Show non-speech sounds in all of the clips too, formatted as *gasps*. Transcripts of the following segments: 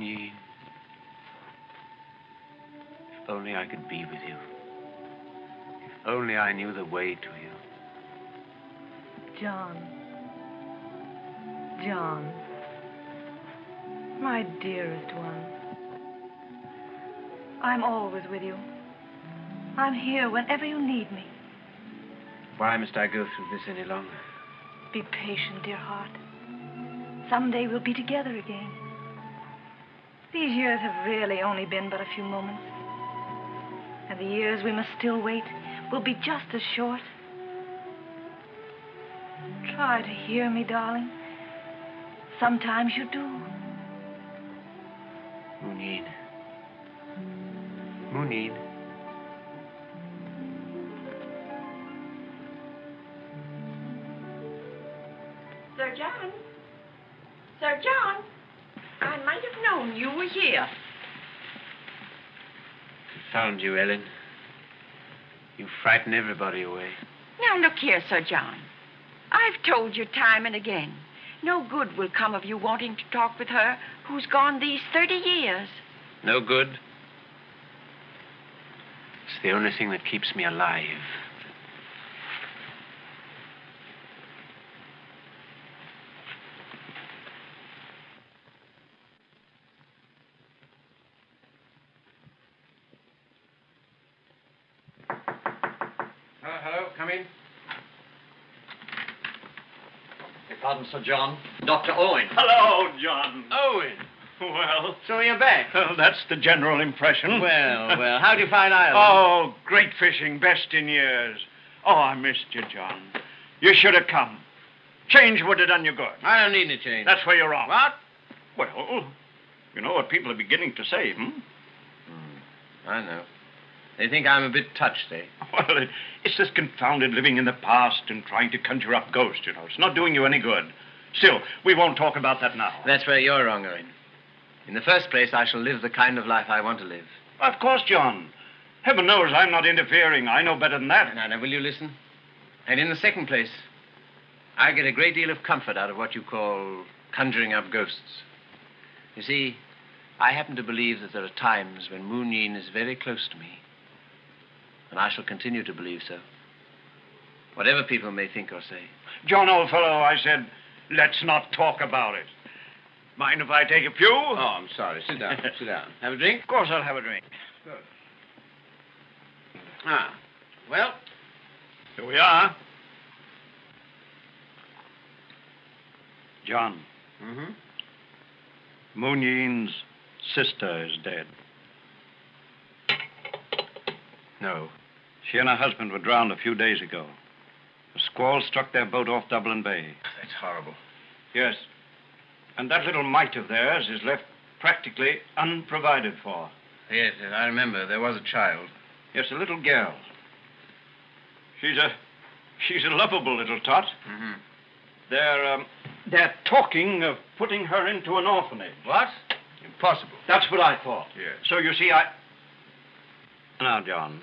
Moonyeen. If only I could be with you. If only I knew the way to you. John. John. My dearest one. I'm always with you. I'm here whenever you need me. Why must I go through this any longer? Be patient, dear heart. Someday we'll be together again. These years have really only been but a few moments. And the years we must still wait will be just as short. Try to hear me, darling. Sometimes you do. Moonyeen. Moonyeen. Found you, Ellen. You frighten everybody away. Now, look here, Sir John. I've told you time and again. No good will come of you wanting to talk with her who's gone these 30 years. No good. It's the only thing that keeps me alive. Hello, hello, come in. Beg pardon, Sir John. Dr. Owen. Hello, John. Owen! Well, So you're back. well, that's the general impression. Well, well, how'd you find *laughs* Ireland? Oh, great fishing, best in years. Oh, I missed you, John. You should have come. Change would have done you good. I don't need any change. That's where you're wrong. What? Well, you know what people are beginning to say, hmm? I know. They think I'm a bit touched, eh? *laughs* Well, it's this confounded living in the past and trying to conjure up ghosts, you know. It's not doing you any good. Still, we won't talk about that now. That's where you're wrong, Owen. In the first place, I shall live the kind of life I want to live. Of course, John. Heaven knows I'm not interfering. I know better than that. Now, now, will you listen? And in the second place, I get a great deal of comfort out of what you call conjuring up ghosts. You see, I happen to believe that there are times when Moonyeen is very close to me. And I shall continue to believe so. Whatever people may think or say. John, old fellow, I said, let's not talk about it. Mind if I take a few? Oh, I'm sorry. Sit down. *laughs* Sit down. Have a drink? Of course I'll have a drink. Ah. Well, Here we are. John, mm-hmm. Moonyeen's sister is dead. No. She and her husband were drowned a few days ago. A squall struck their boat off Dublin Bay. That's horrible. Yes. And that little mite of theirs is left practically unprovided for. Yes, yes, I remember. There was a child. Yes, a little girl. She's a she's a lovable little tot. Mm-hmm. They're um, they're talking of putting her into an orphanage. What? Impossible. That's what I thought. Yes. So you see, I. Now, John,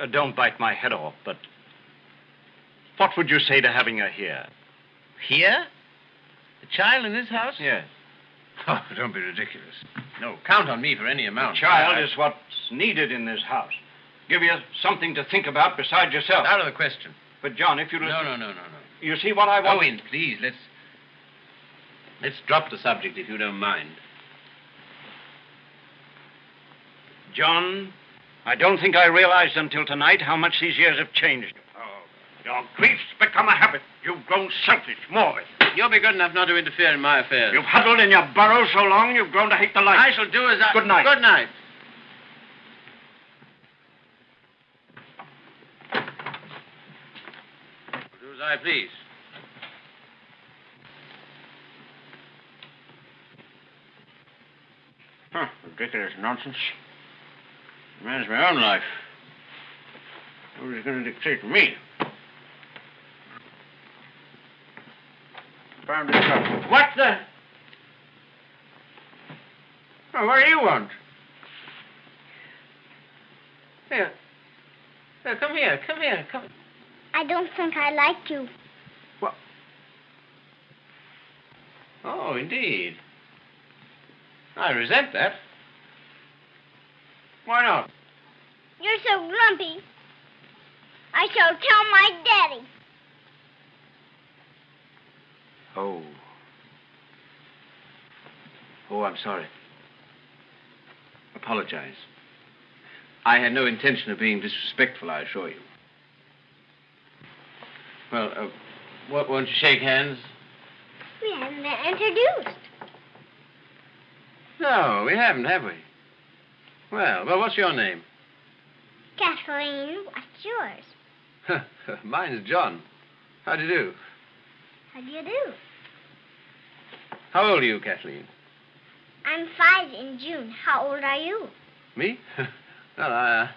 uh, don't bite my head off, but what would you say to having her here? Here? The child in this house? Yes. *laughs* Oh, don't be ridiculous. No, count on me for any The amount. child I- is what's needed in this house. Give you something to think about besides yourself. Out of the question. But John, if you No, no, no, no, no. you see what I want. Owen, please, let's. Let's drop the subject if you don't mind. John, I don't think I realized until tonight how much these years have changed you. Oh, your grief's become a habit. You've grown selfish, morbid. You'll be good enough not to interfere in my affairs. You've huddled in your burrow so long you've grown to hate the light. I shall do as I. Good night. Good night. Do as I please. Huh, ridiculous nonsense. Manage my own life. Nobody's going to dictate to me. Found it up. What the? Oh, what do you want? Here. Here, come here. Come here. Come. I don't think I like you. What? Oh, indeed. I resent that. Why not? You're so grumpy. I shall tell my daddy. Oh. Oh, I'm sorry. Apologize. I had no intention of being disrespectful, I assure you. Well, uh, wh- won't you shake hands? We haven't been introduced. No, we haven't, have we? Well, well, what's your name? Kathleen, what's yours? *laughs* Mine's John. How do you do? How do you do? How old are you, Kathleen? I'm five in June. How old are you? Me? *laughs* well, I, uh,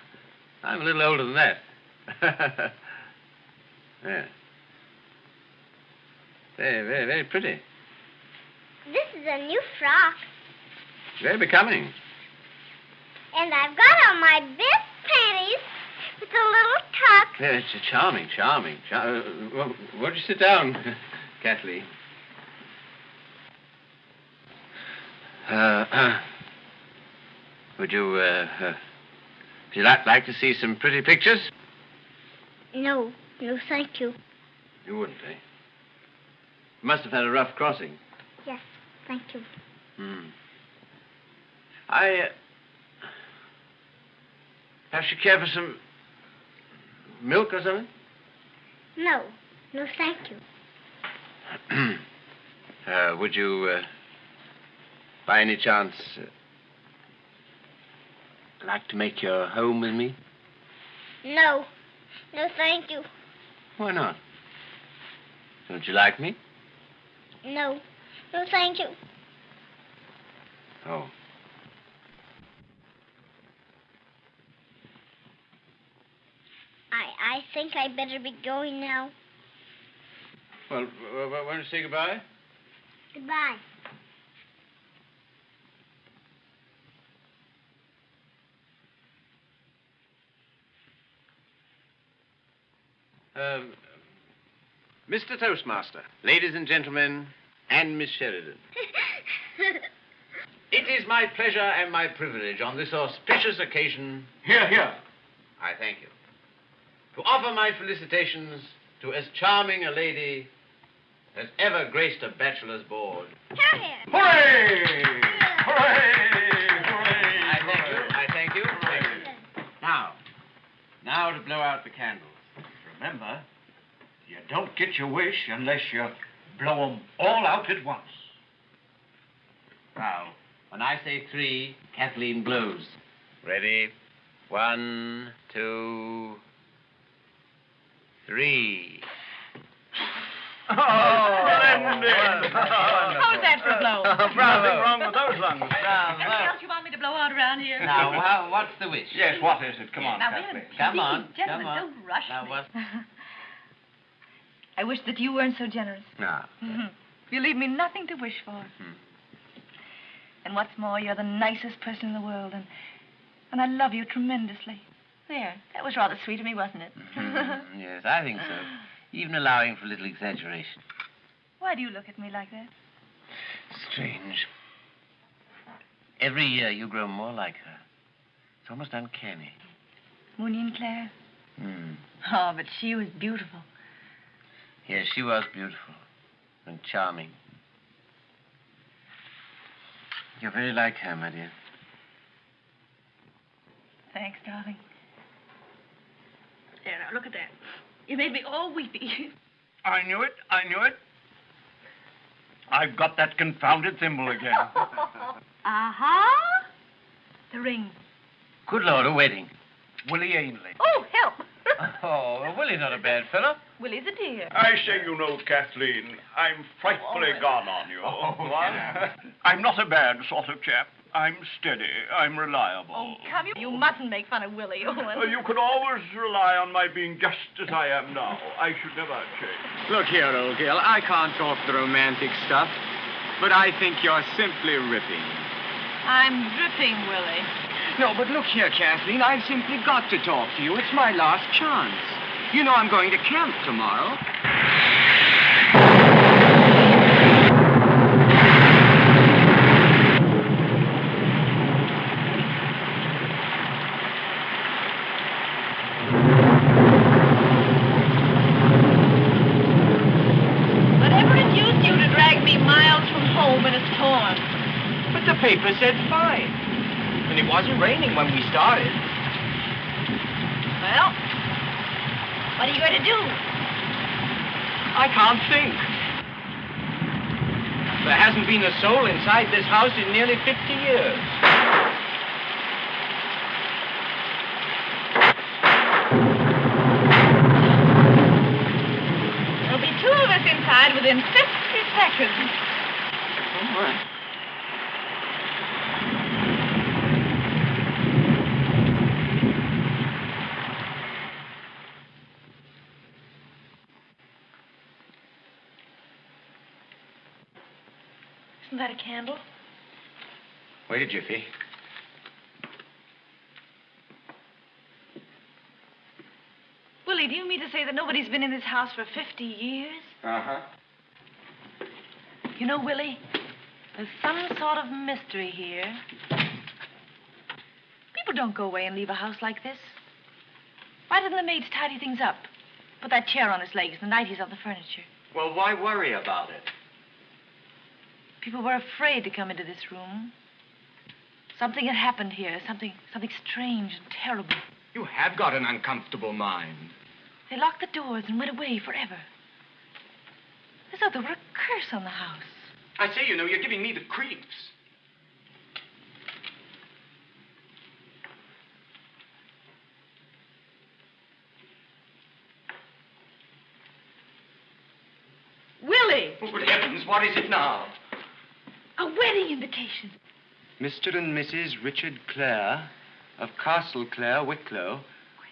I'm a little older than that. *laughs* yeah. Very, very, very pretty. This is a new frock, Very becoming. And I've got on my best panties with a little tuck. Yeah, it's a charming, charming. Char- uh, well, won't you sit down, *laughs* Kathleen? Uh, *clears throat* would you, uh, uh, would you like, like to see some pretty pictures? No, no, thank you. You wouldn't, eh? You must have had a rough crossing. Yes, thank you. Hmm. I, uh, perhaps you care for some milk or something? No, no, thank you. *clears throat* uh, would you, uh, by any chance, uh, like to make your home with me? No, no, thank you. Why not? Don't you like me? No, no, thank you. Oh. I, I think I better be going now. Well, w- w- want to say goodbye? Goodbye. Um, Mr. Toastmaster, ladies and gentlemen, and Miss Sheridan. *laughs* It is my pleasure and my privilege on this auspicious occasion, Here, here. I thank you, to offer my felicitations to as charming a lady as ever graced a bachelor's board. Here. Hooray! Hooray! Hooray! I thank you. I thank you. Thank you. Now, now to blow out the candles. Remember, you don't get your wish unless you blow 'em all out at once. Now, when I say three, Kathleen blows. Ready? One, two, three. Oh, splendid! How's that for a blow? *laughs* Nothing wrong with those lungs. Anything else you want me to blow out around here? Now, how, what's the wish? Yes, what is it? Come on, Now, wait a Kathleen. minute. Come Please, on, gentlemen, come on. don't rush Now, me. what? *laughs* I wish that you weren't so generous. Now, You leave me nothing to wish for. Hmm. And what's more, you're the nicest person in the world, and and I love you tremendously. There, that was rather sweet of me, wasn't it? Mm-hmm. yes, I think so. Even allowing for a little exaggeration. Why do you look at me like that? Strange. Every year you grow more like her. It's almost uncanny. Moonyeen Claire? Hmm. Oh, but she was beautiful. Yes, she was beautiful and charming. You're very like her, my dear. Thanks, darling. There, now, look at that. You made me all weepy. I knew it. I knew it. I've got that confounded thimble again. *laughs* Uh-huh. The ring. Good Lord, a wedding. Willie Ainley. Oh, help! *laughs* Oh, well, Willie's not a bad fellow. Willie's a dear. I say, you know, Kathleen, I'm frightfully gone on you. Oh, yeah. *laughs* I'm not a bad sort of chap. I'm steady. I'm reliable. Oh, come, you, you mustn't make fun of Willie, Owen. Uh, you can always rely on my being just as I am now. I should never change. Look here, old girl. I can't talk the romantic stuff, but I think you're simply ripping. I'm dripping, Willie. No, but look here, Kathleen. I've simply got to talk to you. It's my last chance. You know I'm going to camp tomorrow. be miles from home in a storm. Paper said fine. And it wasn't raining when we started. Well, what are you going to do? I can't think. There hasn't been a soul inside this house in nearly 50 years. There'll be two of us inside within 50 seconds. Oh, my. That a candle? Wait a jiffy. Willie, do you mean to say that nobody's been in this house for 50 years? Uh-huh. You know, Willie, there's some sort of mystery here. People don't go away and leave a house like this. Why didn't the maids tidy things up? Put that chair on its legs, the nighties on the furniture. Well, why worry about it? People were afraid to come into this room. Something had happened here, something something strange and terrible. You have got an uncomfortable mind. They locked the doors and went away forever. As though there were a curse on the house. I say, you know, you're giving me the creeps. Willie! Oh, good heavens, what is it now? A wedding invitation. Mr. and Mrs. Richard Clare of Castle Clare, Wicklow,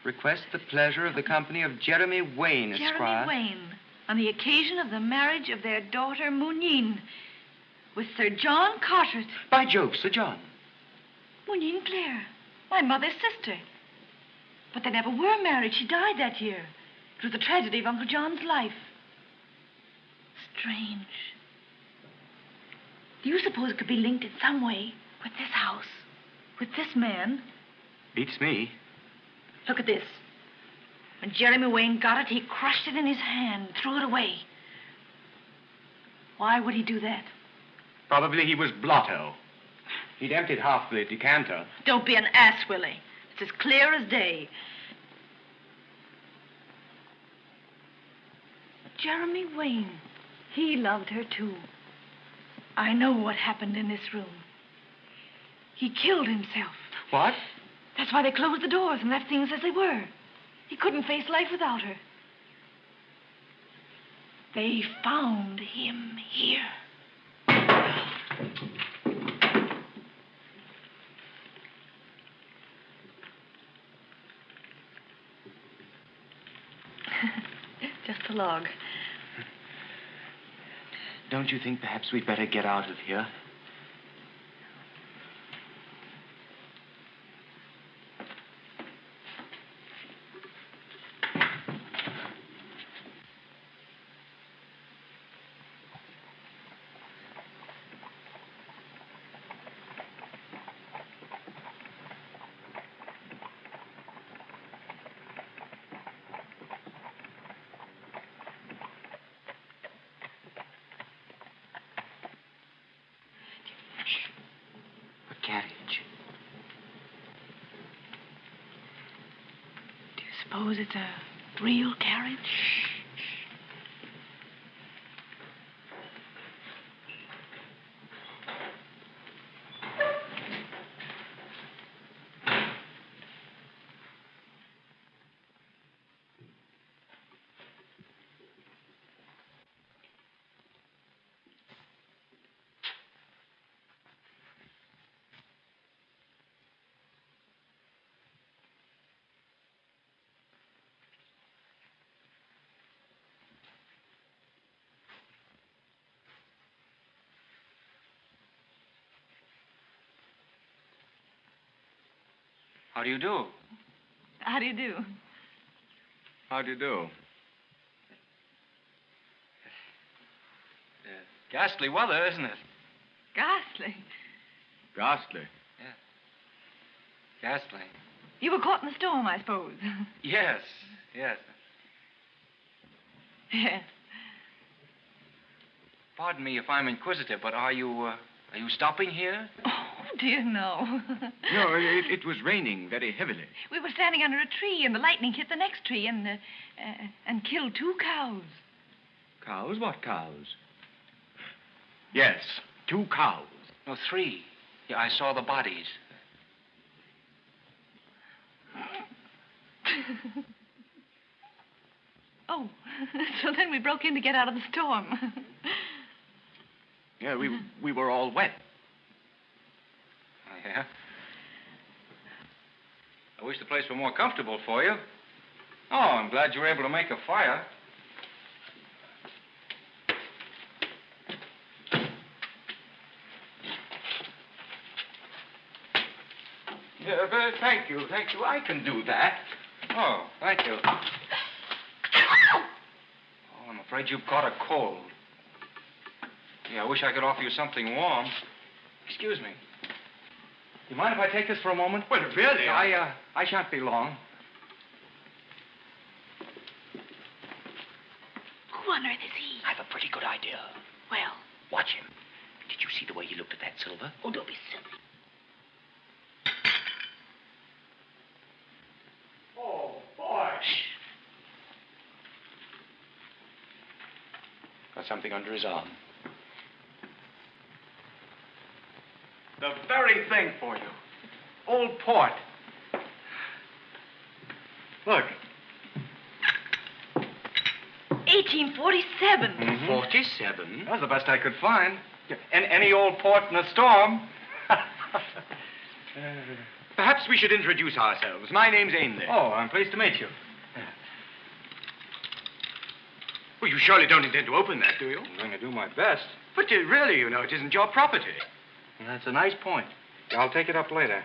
request the pleasure of the company of Jeremy Wayne, Esquire. Jeremy Wayne, on the occasion of the marriage of their daughter Moonyeen with Sir John Carteret. By Jove, Sir John. Moonyeen Clare, my mother's sister. But they never were married. She died that year. It was the tragedy of Uncle John's life. Strange. Do you suppose it could be linked in some way with this house? With this man? Beats me. Look at this. When Jeremy Wayne got it, he crushed it in his hand, threw it away. Why would he do that? Probably he was blotto. He'd emptied half the decanter. Don't be an ass, Willie. It's as clear as day. Jeremy Wayne, he loved her too. I know what happened in this room. He killed himself. What? That's why they closed the doors and left things as they were. He couldn't face life without her. They found him here. *laughs* Just a log. Don't you think perhaps we'd better get out of here? A carriage. Do you Oh, suppose it's a real carriage? How do you do? How do you do? How do you do? Ghastly weather, isn't it? Ghastly. Ghastly. Yeah. Ghastly. You were caught in the storm, I suppose. *laughs* Yes, yes. yes. Pardon me if I'm inquisitive, but are you, uh, are you stopping here? *laughs* Oh, dear, *laughs* no. No, it, it was raining very heavily. we were standing under a tree, and the lightning hit the next tree and, uh, uh, and killed two cows. Cows? What cows? Yes, two cows. No, three. Yeah, I saw the bodies. *laughs* oh, so then we broke in to get out of the storm. Yeah, we, we were all wet. Yeah? I wish the place were more comfortable for you. Oh, I'm glad you were able to make a fire. Yeah, but thank you, thank you. I can do that. Oh, thank you. Oh, I'm afraid you've caught a cold. Yeah, I wish I could offer you something warm. Excuse me. You mind if I take this for a moment? Well, really, I, uh, I shan't be long. Who on earth is he? I've a pretty good idea. Well, Watch him. Did you see the way he looked at that silver? oh, don't be silly. Oh, boy. Got something under his arm. The very thing for you. Old port. Look. 1847. Mm-hmm. Forty-seven. That was the best I could find. An- any old port in a storm. *laughs* Perhaps we should introduce ourselves. My name's Ainley. Oh, I'm pleased to meet you. Well, you surely don't intend to open that, do you? I'm going to do my best. But uh, really, you know, it isn't your property. That's a nice point. I'll take it up later.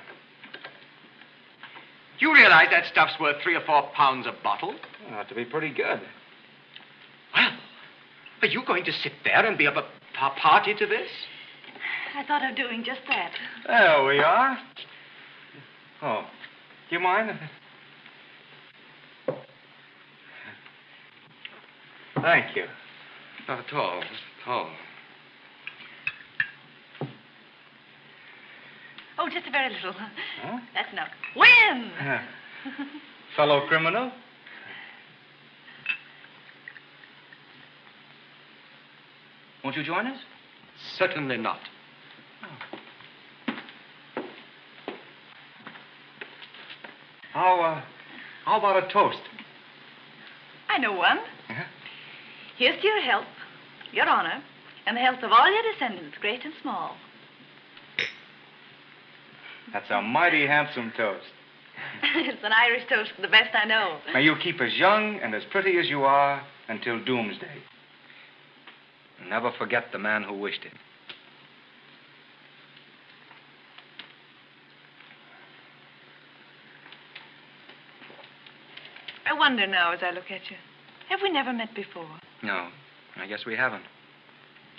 You realize that stuff's worth three or four pounds a bottle? Ought to be pretty good. Well, are you going to sit there and be of a party to this? I thought of doing just that. There we are. Oh, do you mind? Thank you. Not at all. Not at all. Oh, just a very little. Huh? That's enough. When? Fellow criminal? Won't you join us? Certainly not. How, uh, how about a toast? I know one. Uh-huh. Here's to your health, your honor, and the health of all your descendants, great and small. That's a mighty handsome toast. *laughs* it's an Irish toast, the best I know. May you keep as young and as pretty as you are until doomsday. Never forget the man who wished it. I wonder now as I look at you. Have we never met before? No, I guess we haven't.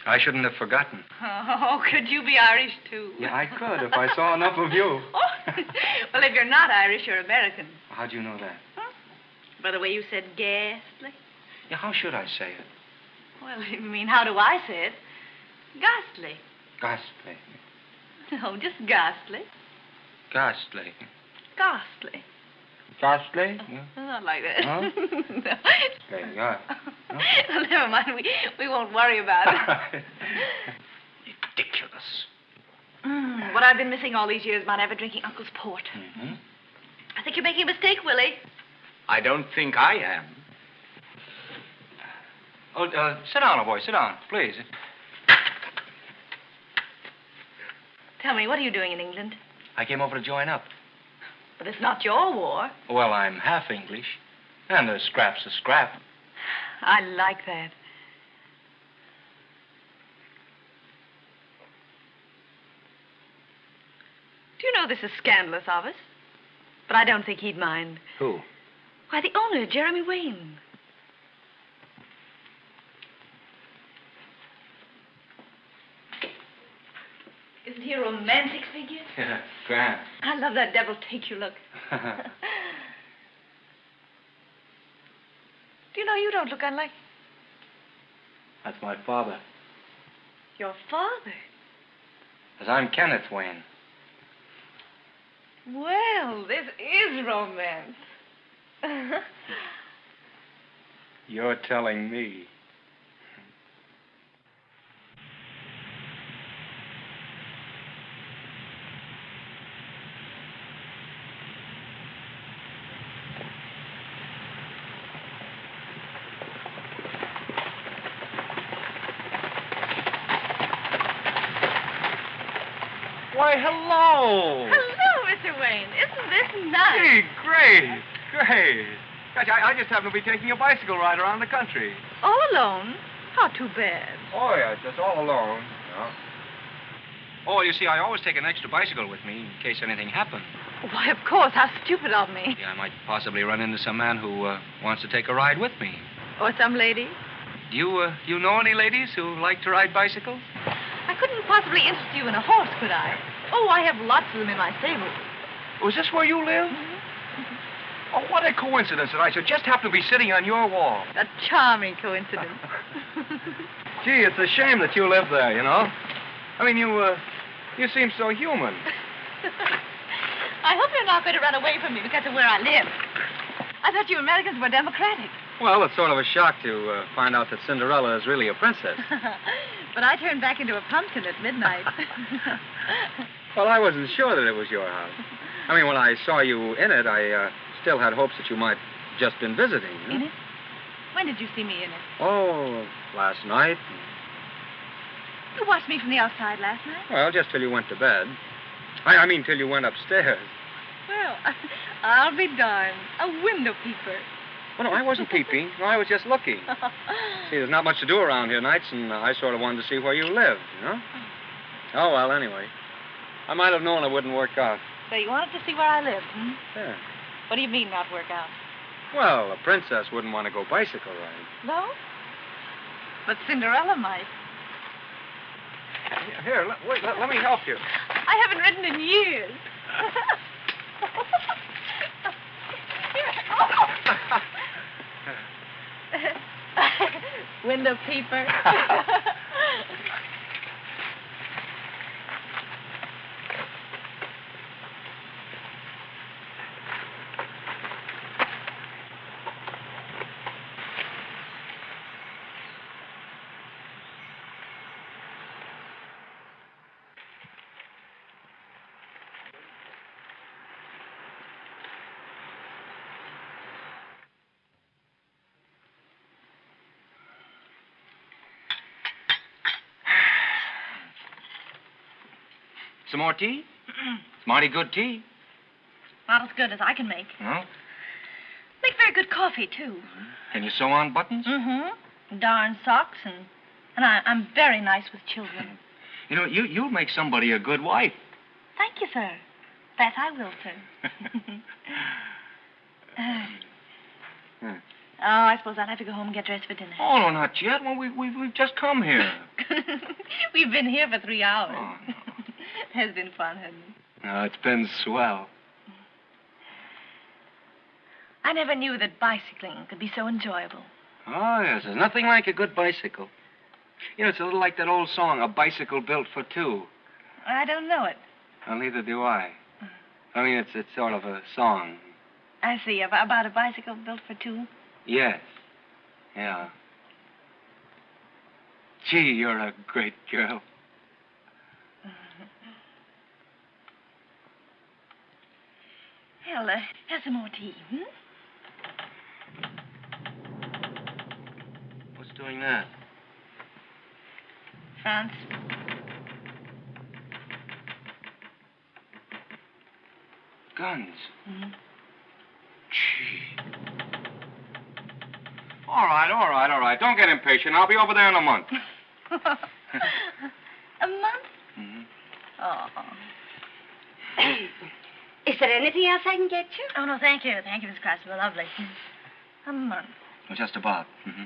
I shouldn't have forgotten. Oh, *laughs* could you be Irish too? Yeah, I could if I saw enough of you. *laughs* Oh, *laughs* well, if you're not Irish, you're American. How do you know that? Huh? By the way you said ghastly. Yeah, how should I say it? Well, I mean, how do I say it? Ghastly. Ghastly. No, oh, just ghastly. Ghastly. Ghastly. Ghastly? *laughs* Yeah. Not like that. Huh? *laughs* no. There you well, *laughs* never mind. We, we won't worry about it. Ridiculous. Mm, what I've been missing all these years about ever drinking Uncle's port. hmm I think you're making a mistake, Willie. I don't think I am. Oh, uh, sit down, old boy. Sit down, please. Tell me, what are you doing in England? I came over to join up. But it's not your war. Well, I'm half English, and a scrap's a scrap. I like that. Do you know this is scandalous of us? But I don't think he'd mind. Who? Why, the owner, Jeremy Wayne. Isn't he a romantic figure? *laughs* Yeah, grand. I love that devil take you look. *laughs* Do you know you don't look unlike. That's my father. Your father? As I'm Kenneth Wayne. Well, this is romance. *laughs* You're telling me. Why, hello. Hello, Mr. Wayne. Nice? Hey, great, great. Gosh, I, I just happen to be taking a bicycle ride around the country. All alone? How too bad. Oh, yeah, just all alone. Yeah. Oh, you see, I always take an extra bicycle with me in case anything happens. Why, of course. How stupid of me. Yeah, I might possibly run into some man who uh, wants to take a ride with me. Or some lady. Do you, uh, you know any ladies who like to ride bicycles? I couldn't possibly interest you in a horse, could I? Oh, I have lots of them in my stable. Was this where you live? Oh, what a coincidence that I should just happen to be sitting on your wall. A charming coincidence. *laughs* Gee, it's a shame that you live there, you know. I mean, you, uh, you seem so human. *laughs* I hope you're not going to run away from me because of where I live. I thought you Americans were democratic. Well, it's sort of a shock to uh, find out that Cinderella is really a princess. *laughs* but I turned back into a pumpkin at midnight. well, I wasn't sure that it was your house. I mean, when I saw you in it, I uh, still had hopes that you might just been visiting. You know? In it? When did you see me in it? Oh, last night. You watched me from the outside last night? Well, just till you went to bed. I, I mean, till you went upstairs. Well, *laughs* I'll be darned. A window peeper. Well, no, I wasn't peeping. No, I was just looking. *laughs* see, there's not much to do around here nights, and I sort of wanted to see where you lived, you know? Oh, well, anyway. I might have known it wouldn't work out. So you wanted to see where I lived, hmm? Yeah. What do you mean, not work out? Well, a princess wouldn't want to go bicycle riding. No? But Cinderella might. Here, let, wait, let, let me help you. I haven't ridden in years. *laughs* *laughs* Window peeper. *laughs* Some more tea? *clears throat* it's mighty good tea. Not as good as I can make. Well, Make very good coffee, too. can you sew on buttons? Mm-hmm. Darn socks, and, and I, I'm very nice with children. *laughs* You know, you, you'll make somebody a good wife. Thank you, sir. That I will, sir. *laughs* Uh, Hmm. Oh, I suppose I'll have to go home and get dressed for dinner. Oh, no, not yet. Well, we, we, we've just come here. *laughs* We've been here for three hours. Oh, no. Has been fun, hasn't it? Uh, no, it's been swell. I never knew that bicycling could be so enjoyable. Oh, yes. There's nothing like a good bicycle. You know, it's a little like that old song, A Bicycle Built for Two. I don't know it. Well, neither do I. Mm. I mean, it's, it's sort of a song. I see. About a bicycle built for two. Yes. Yeah. Gee, you're a great girl. Well, uh, have some more tea, hmm? What's doing that? France. Guns. Mhm. Gee. All right, all right, all right. Don't get impatient. I'll be over there in a month. *laughs* *laughs* a month? hmm Oh. Is there anything else I can get you? Oh, no, thank you. Thank you, Miss Crouchwell. Lovely. A month. Well, just about. hmm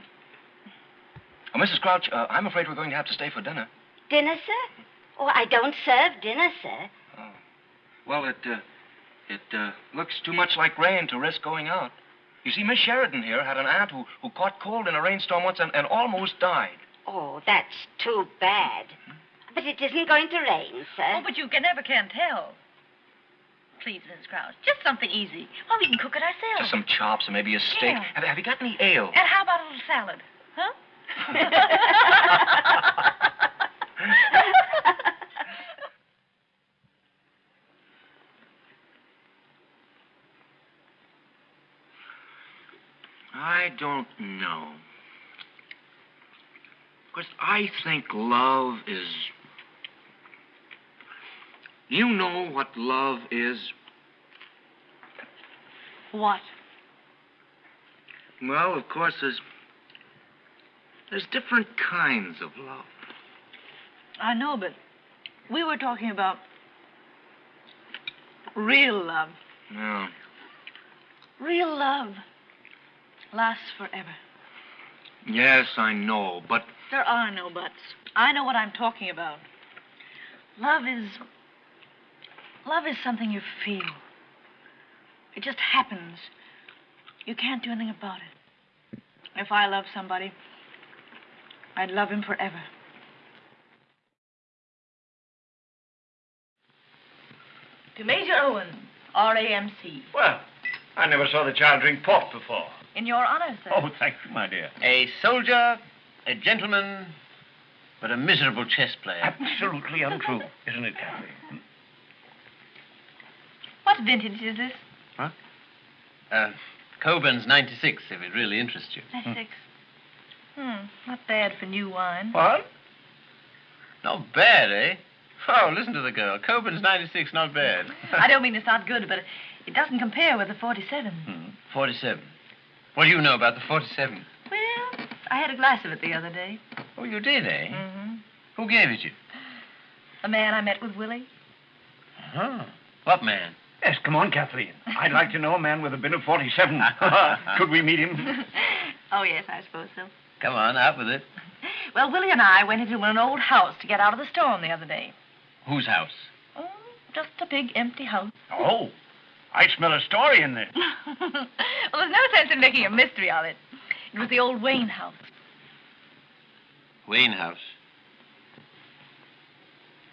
Oh, Mrs. Crouch, uh, I'm afraid we're going to have to stay for dinner. Dinner, sir? Oh, I don't serve dinner, sir. Oh. Well, it, uh, it, uh, looks too much like rain to risk going out. You see, Miss Sheridan here had an aunt who, who caught cold in a rainstorm once and, and almost died. Oh, that's too bad. But it isn't going to rain, sir. Oh, but you can never can tell. Please, Mrs. Crouch, just something easy. Well, we can cook it ourselves. Just some chops and maybe a steak. Yeah. Have, have you got any ale? And how about a little salad? Huh? *laughs* I don't know. Because I think love is. You know what love is? what? Well, of course, there's. There's different kinds of love. I know, but we were talking about real love. No. Real love lasts forever. Yes, I know, but There are no buts. I know what I'm talking about. Love is. Love is something you feel. It just happens. You can't do anything about it. If I love somebody, I'd love him forever. To Major Owen, RAMC. Well, I never saw the child drink port before. In your honor, sir. Oh, thank you, my dear. A soldier, a gentleman, but a miserable chess player. Absolutely untrue, isn't it, Kathy? What vintage is this? Uh, Cockburn's 96, if it really interests you. 96. Hmm, not bad for new wine. What? Not bad, eh? Oh, listen to the girl. Cockburn's 96, not bad. *laughs* I don't mean it's not good, but it doesn't compare with the 47. Hmm. 47. What do you know about the 47? Well, I had a glass of it the other day. Oh, you did, eh? Mm-hmm. Who gave it you? A man I met with Willie. Huh. What man? Yes, come on, Kathleen. I'd like to know a man with a bin of 47. *laughs* Could we meet him? *laughs* oh, yes, I suppose so. Come on, out with it. Well, Willie and I went into an old house to get out of the storm the other day. Whose house? Oh, just a big empty house. Oh, I smell a story in there. *laughs* well, there's no sense in making a mystery of it. It was the old Wayne house. Wayne House.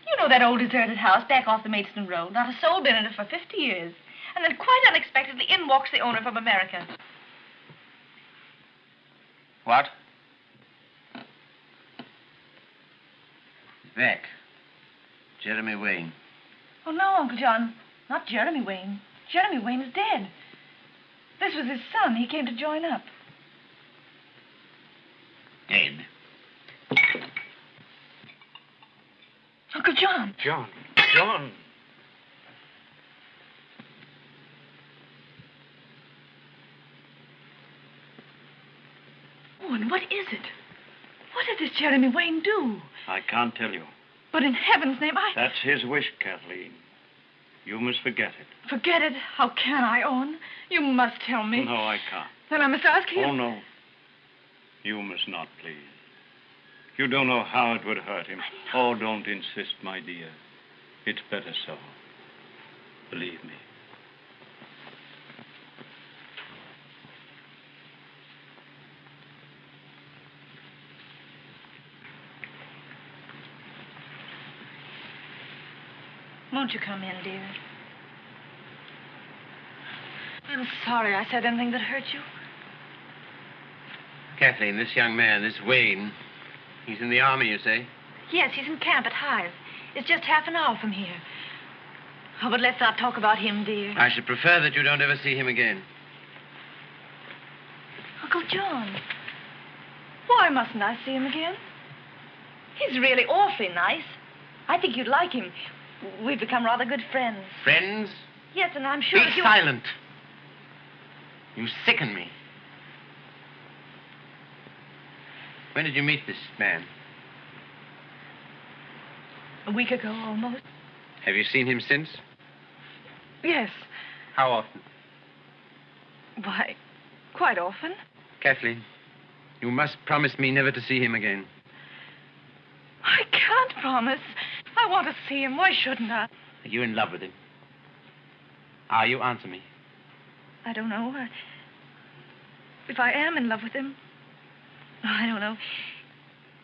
You know that old deserted house back off the Maidstone Road? Not a soul been in it for 50 years. And then quite unexpectedly, in walks the owner from America. What? Beck. Jeremy Wayne. Oh, no, Uncle John. Not Jeremy Wayne. Jeremy Wayne is dead. This was his son. He came to join up. Dead. Uncle John. John. John. Oh, and what is it? What did this Jeremy Wayne do? I can't tell you. But in heaven's name, I That's his wish, Kathleen. You must forget it. forget it. How can I, Owen? You must tell me. No, I can't. Then I must ask you. Oh, no. You must not, please. You don't know how it would hurt him. Oh, don't insist, my dear. It's better so. Believe me. Won't you come in, dear? I'm sorry I said anything that hurt you. Kathleen, this young man, this Wayne, he's in the army, you say? Yes, he's in camp at Hythe. It's just half an hour from here. Oh, but let's not talk about him, dear. I should prefer that you don't ever see him again. Uncle John. Why mustn't I see him again? He's really awfully nice. I think you'd like him. We've become rather good friends. Friends? Yes, and I'm sure Be you... silent. You sicken me. When did you meet this man? A week ago, almost. Have you seen him since? Yes. How often? Why, quite often. Kathleen, you must promise me never to see him again. I can't promise. I want to see him. Why shouldn't I? Are you in love with him? Are you? Answer me. I don't know. I... If I am in love with him, Oh, I don't know.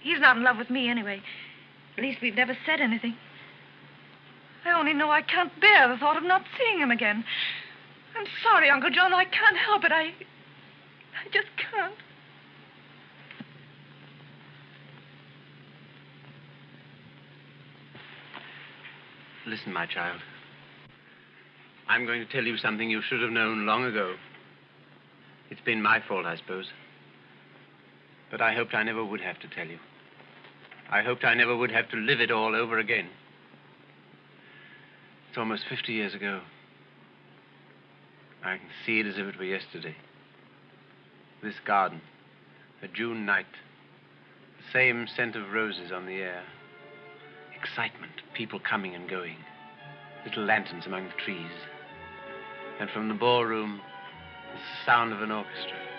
He's not in love with me anyway. At least we've never said anything. I only know I can't bear the thought of not seeing him again. I'm sorry, Uncle John. I can't help it. I. I just can't. Listen, my child. I'm going to tell you something you should have known long ago. It's been my fault, I suppose. But I hoped I never would have to tell you. I hoped I never would have to live it all over again. It's almost 50 years ago. I can see it as if it were yesterday. This garden, a June night, the same scent of roses on the air, excitement, people coming and going, little lanterns among the trees, and from the ballroom, the sound of an orchestra.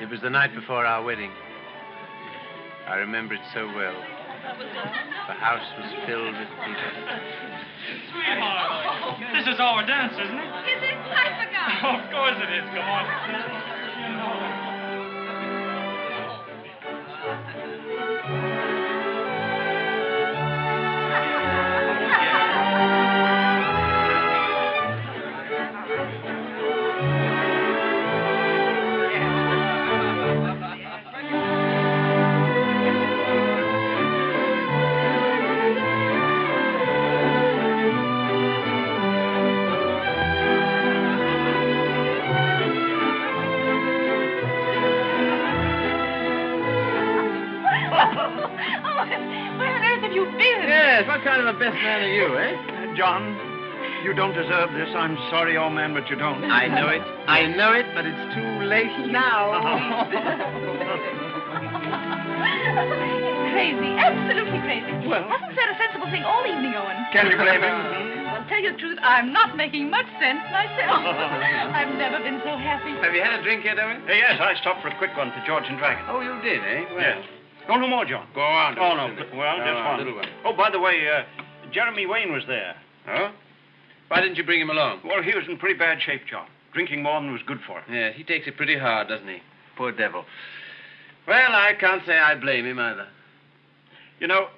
It was the night before our wedding. I remember it so well. The house was filled with people. Sweetheart, this is our dance, isn't it? Is it? I forgot. of course it is. Come on. Kind of a best man are you, eh? Uh, John, you don't deserve this. I'm sorry, old man, but you don't. I know it. I know it, but it's too late now. *laughs* crazy, absolutely crazy. Well- Hasn't said a sensible thing all evening, Owen. Can you blame him? Well, tell you the truth, I'm not making much sense myself. *laughs* I've never been so happy. Have you had a drink yet, Owen? Uh, yes, I stopped for a quick one to George and Dragon. Oh, you did, eh? Well, Yes. Oh, no more, John. Go on. Oh, no. Well, just on, one. little one. Oh, by the way, uh, Jeremy Wayne was there. Huh? Why didn't you bring him along? Well, he was in pretty bad shape, John. Drinking more than was good for him. Yeah, he takes it pretty hard, doesn't he? Poor devil. Well, I can't say I blame him either. You know,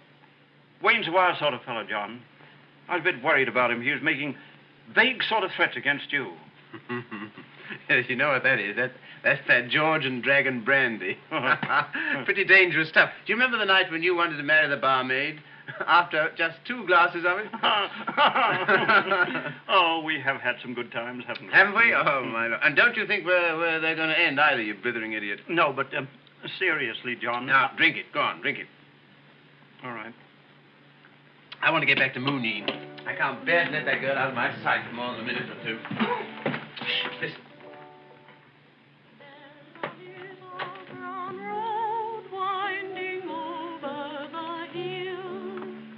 Wayne's a wild sort of fellow, John. I was a bit worried about him. He was making vague sort of threats against you. *laughs* Yes, you know what that is? That, that's that George and Dragon brandy. *laughs* Pretty dangerous stuff. Do you remember the night when you wanted to marry the barmaid *laughs* after just two glasses of it? *laughs* oh, we have had some good times, haven't we? Haven't we? Oh, my Lord. And don't you think we're, they're going to end either, you blithering idiot? No, but um, seriously, John. Now, drink it. Go on, drink it. All right. I want to get back to Moonyeen. I can't bear to let that girl out of my sight for more than a minute or two. Listen.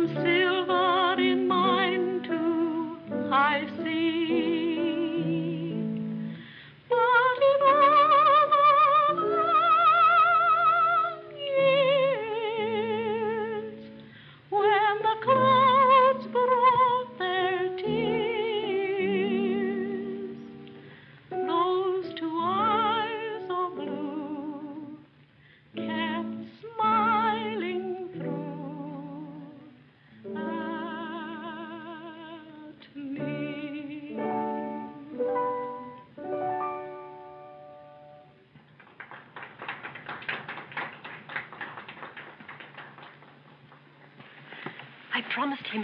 There's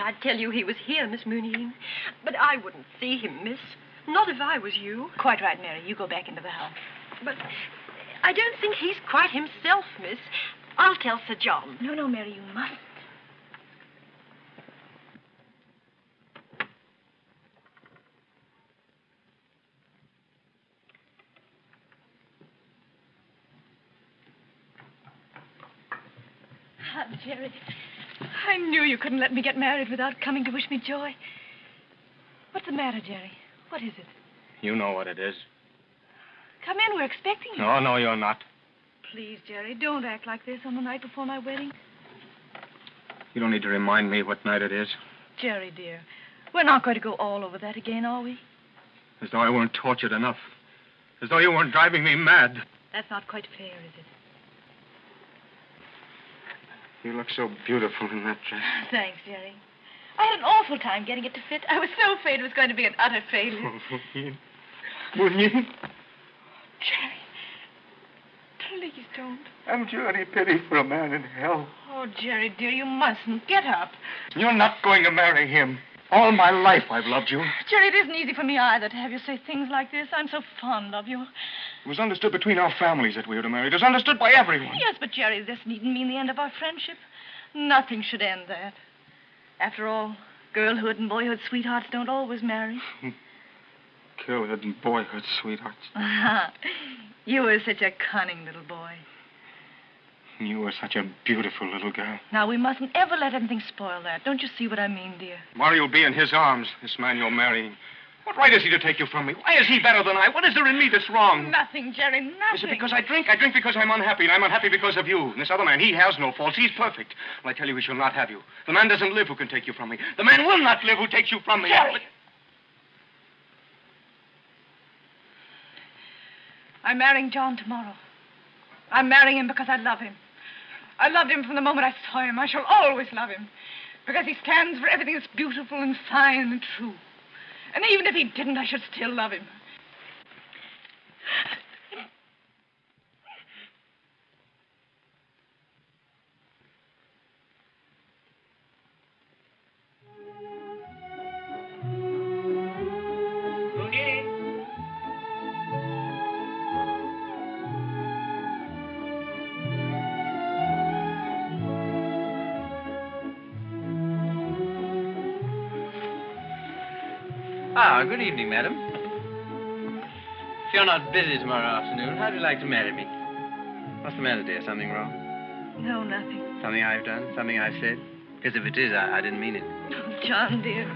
I'd tell you he was here, Miss Moonyeen. But I wouldn't see him, miss. Not if I was you. Quite right, Mary. You go back into the house. But I don't think he's quite himself, miss. I'll tell Sir John. No, no, Mary, you mustn't. Ah, Jerry. Knew you couldn't let me get married without coming to wish me joy. What's the matter, Jerry? What is it? You know what it is. Come in. We're expecting you. No, no, you're not. Please, Jerry, don't act like this on the night before my wedding. You don't need to remind me what night it is. Jerry, dear, we're not going to go all over that again, are we? As though I weren't tortured enough. As though you weren't driving me mad. That's not quite fair, is it? You look so beautiful in that dress. *laughs* Thanks, Jerry. I had an awful time getting it to fit. I was so afraid it was going to be an utter failure. *laughs* You? Jerry, please don't. Haven't you any pity for a man in hell? Oh, Jerry, dear, you mustn't. Get up. You're not going to marry him. All my life I've loved you. Jerry, it isn't easy for me either to have you say things like this. I'm so fond of you. It was understood between our families that we were to marry. It was understood by everyone. Yes, but Jerry, this needn't mean the end of our friendship. Nothing should end that. After all, girlhood and boyhood sweethearts don't always marry. *laughs* Girlhood and boyhood, sweethearts. *laughs* you were such a cunning little boy. You were such a beautiful little girl. Now, we mustn't ever let anything spoil that. Don't you see what I mean, dear? Tomorrow you'll be in his arms, this man you're marrying. What right has he to take you from me? Why is he better than I? What is there in me that's wrong? Nothing, Jerry, nothing. Is it because I drink? I drink because I'm unhappy, and I'm unhappy because of you. And this other man, he has no faults. He's perfect. Well, I tell you, he shall not have you. The man doesn't live who can take you from me. The man will not live who takes you from me. Jerry! I'm marrying John tomorrow. I'm marrying him because I love him. I loved him from the moment I saw him. I shall always love him. Because he stands for everything that's beautiful and fine and true. And even if he didn't, I should still love him. Good evening, madam. If you're not busy tomorrow afternoon, how'd you like to marry me? What's the matter, dear? Something wrong? No, nothing. Something I've done? Something I've said? Because if it is, I, I didn't mean it. Oh, John, dear.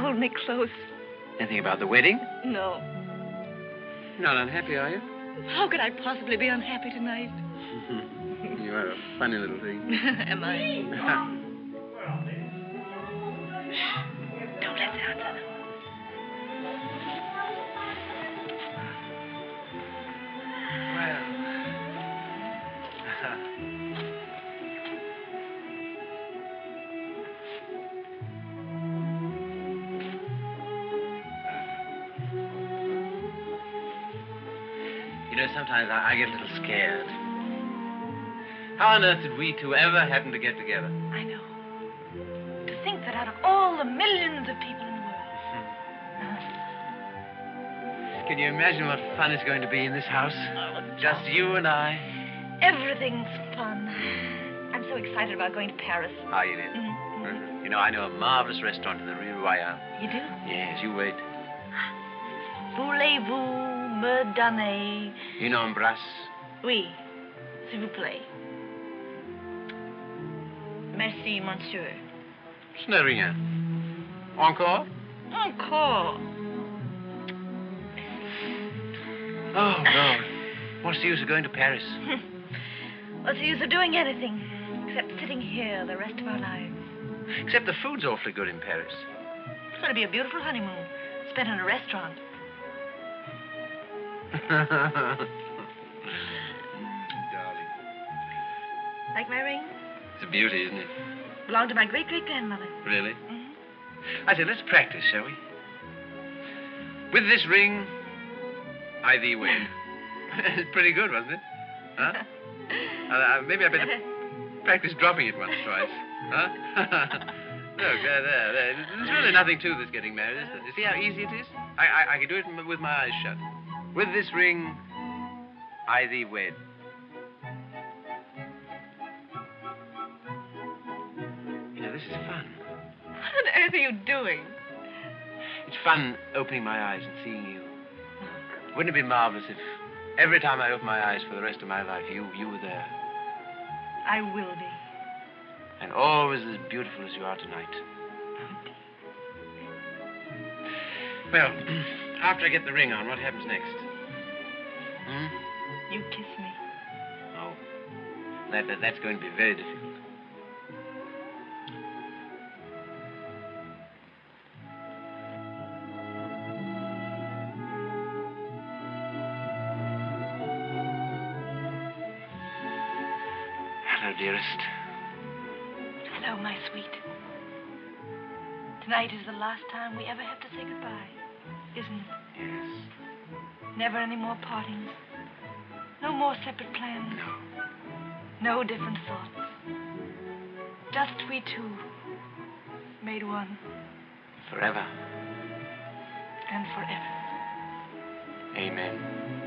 Hold me close. Anything about the wedding? No. You're not unhappy, are you? How could I possibly be unhappy tonight? Mm-hmm. you are a funny little thing. *laughs* Am I? *laughs* Don't let that happen. Sometimes I, I get a little scared. How on earth did we two ever happen to get together? I know. To think that out of all the millions of people in the world. Can you imagine what fun it's going to be in this house? Just you and I. Everything's fun. I'm so excited about going to Paris. Are you, dear? Mhm. You know, I know a marvelous restaurant in the Rue Royale. You do? Yes, you wait. Voulez-vous me donner... Une embrasse. Oui, s'il vous plaît. Merci, monsieur. Ce n'est rien. Encore? Encore. Oh, no. What's the use of going to Paris? *laughs* What's the use of doing anything except sitting here the rest of our lives? Except the food's awfully good in Paris. It's going to be a beautiful honeymoon spent in a restaurant. *laughs* Darling. Like my ring? It's a beauty, isn't it? Belonged to my great great grandmother. Really? I said, let's practice, shall we? With this ring, I thee wed. *laughs* it's pretty good, wasn't it? Huh? Uh, *laughs* uh, maybe I better practice dropping it once, twice. Huh? Look, there, there, there. There's really nothing to this getting married, is there? You see how easy it is? I, I, I can do it with my eyes shut. With this ring, I thee wed. You know, this is fun. What on earth are you doing? It's fun opening my eyes and seeing you. Wouldn't it be marvelous if every time I opened my eyes for the rest of my life, you, you were there? I will be. And always as beautiful as you are tonight. Well, *clears throat* after I get the ring on, what happens next? Hmm? You kiss me. Oh. That, that, that's going to be very difficult. Hello, dearest. Hello, my sweet. Tonight is the last time we ever have to say goodbye, isn't it? Yes. Never any more partings. No more separate plans. No. No different thoughts. Just we two, made one Forever. and forever. Amen.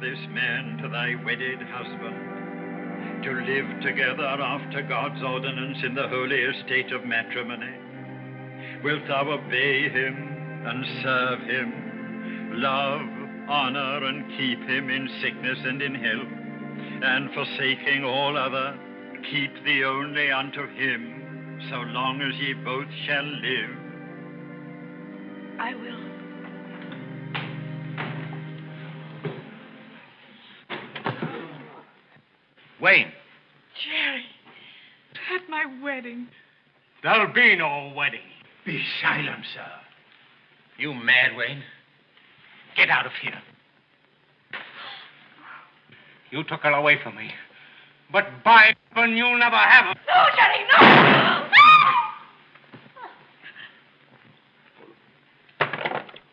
This man to thy wedded husband, to live together after God's ordinance in the holy estate of matrimony? Wilt thou obey him and serve him, love, honor, and keep him in sickness and in health, and forsaking all other, keep thee only unto him, so long as ye both shall live? Wayne. Jerry, at my wedding. There'll be no wedding. Be silent, sir. You mad, Wayne? Get out of here. You took her away from me. But by heaven, you'll never have her. No, Jerry, no!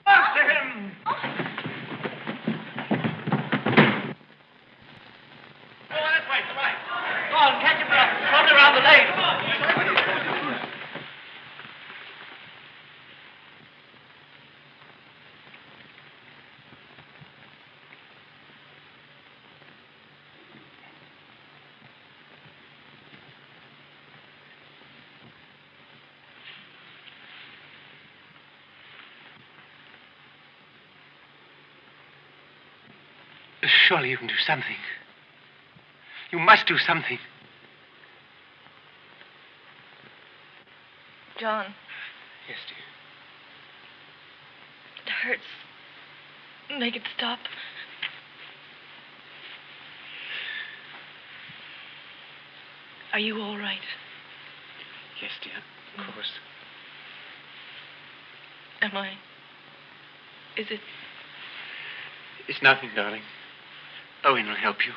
After him! Go on this way, come on. Go on, catch him up. Run around the lane. Surely you can do something. You must do something. John, Yes, dear. it hurts. Make it stop. Are you all right? Yes, dear. Of mm. course. Am I? Is it? It's nothing, darling. Owen will help you.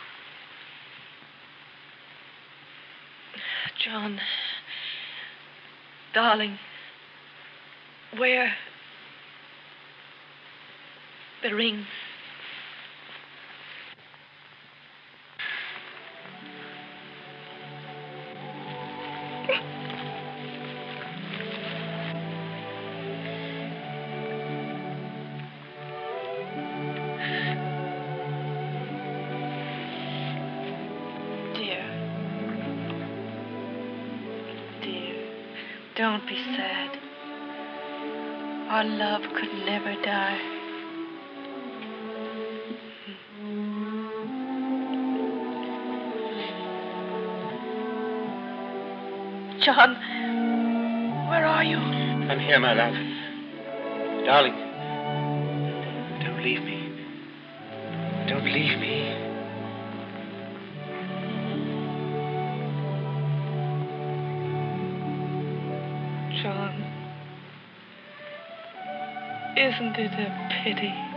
John. Darling. Where? The ring. Our love could never die. John, where are you? I'm here, my love. Darling. Isn't it a pity?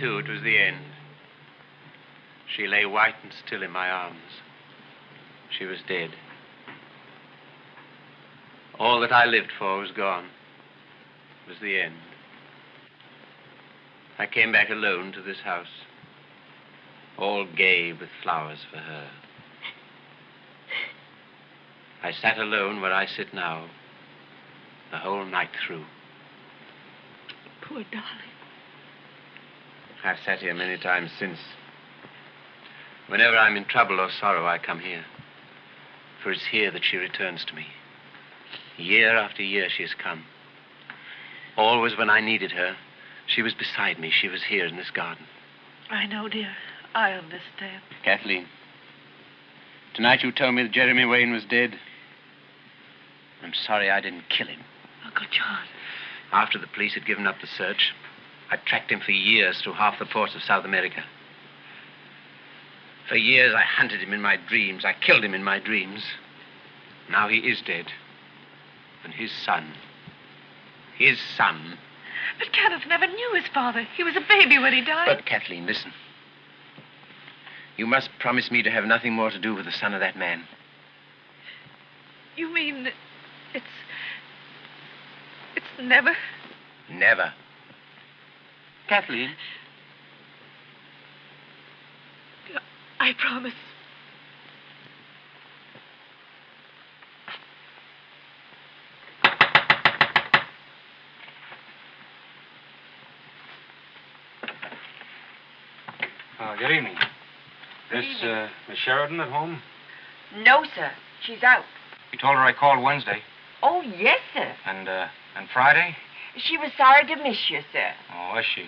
Too, it was the end. She lay white and still in my arms. She was dead. All that I lived for was gone. It was the end. I came back alone to this house, all gay with flowers for her. I sat alone where I sit now, the whole night through. Poor darling. I've sat here many times since. Whenever I'm in trouble or sorrow, I come here. For it's here that she returns to me. Year after year, she has come. Always when I needed her, she was beside me. She was here in this garden. I know, dear. I understand. Kathleen, tonight you told me that Jeremy Wayne was dead. I'm sorry I didn't kill him. Oh, Uncle John. After the police had given up the search, I tracked him for years through half the ports of South America. For years, I hunted him in my dreams. I killed him in my dreams. Now he is dead. And his son, his son. But Kenneth never knew his father. He was a baby when he died. But, Kathleen, listen. You must promise me to have nothing more to do with the son of that man. You mean it's. It's never. Never. Kathleen. I promise. Uh, good evening. This, uh, Miss Sheridan at home? No, sir. She's out. You told her I called Wednesday. Oh, yes, sir. And, uh, and Friday? She was sorry to miss you, sir. Oh, was she?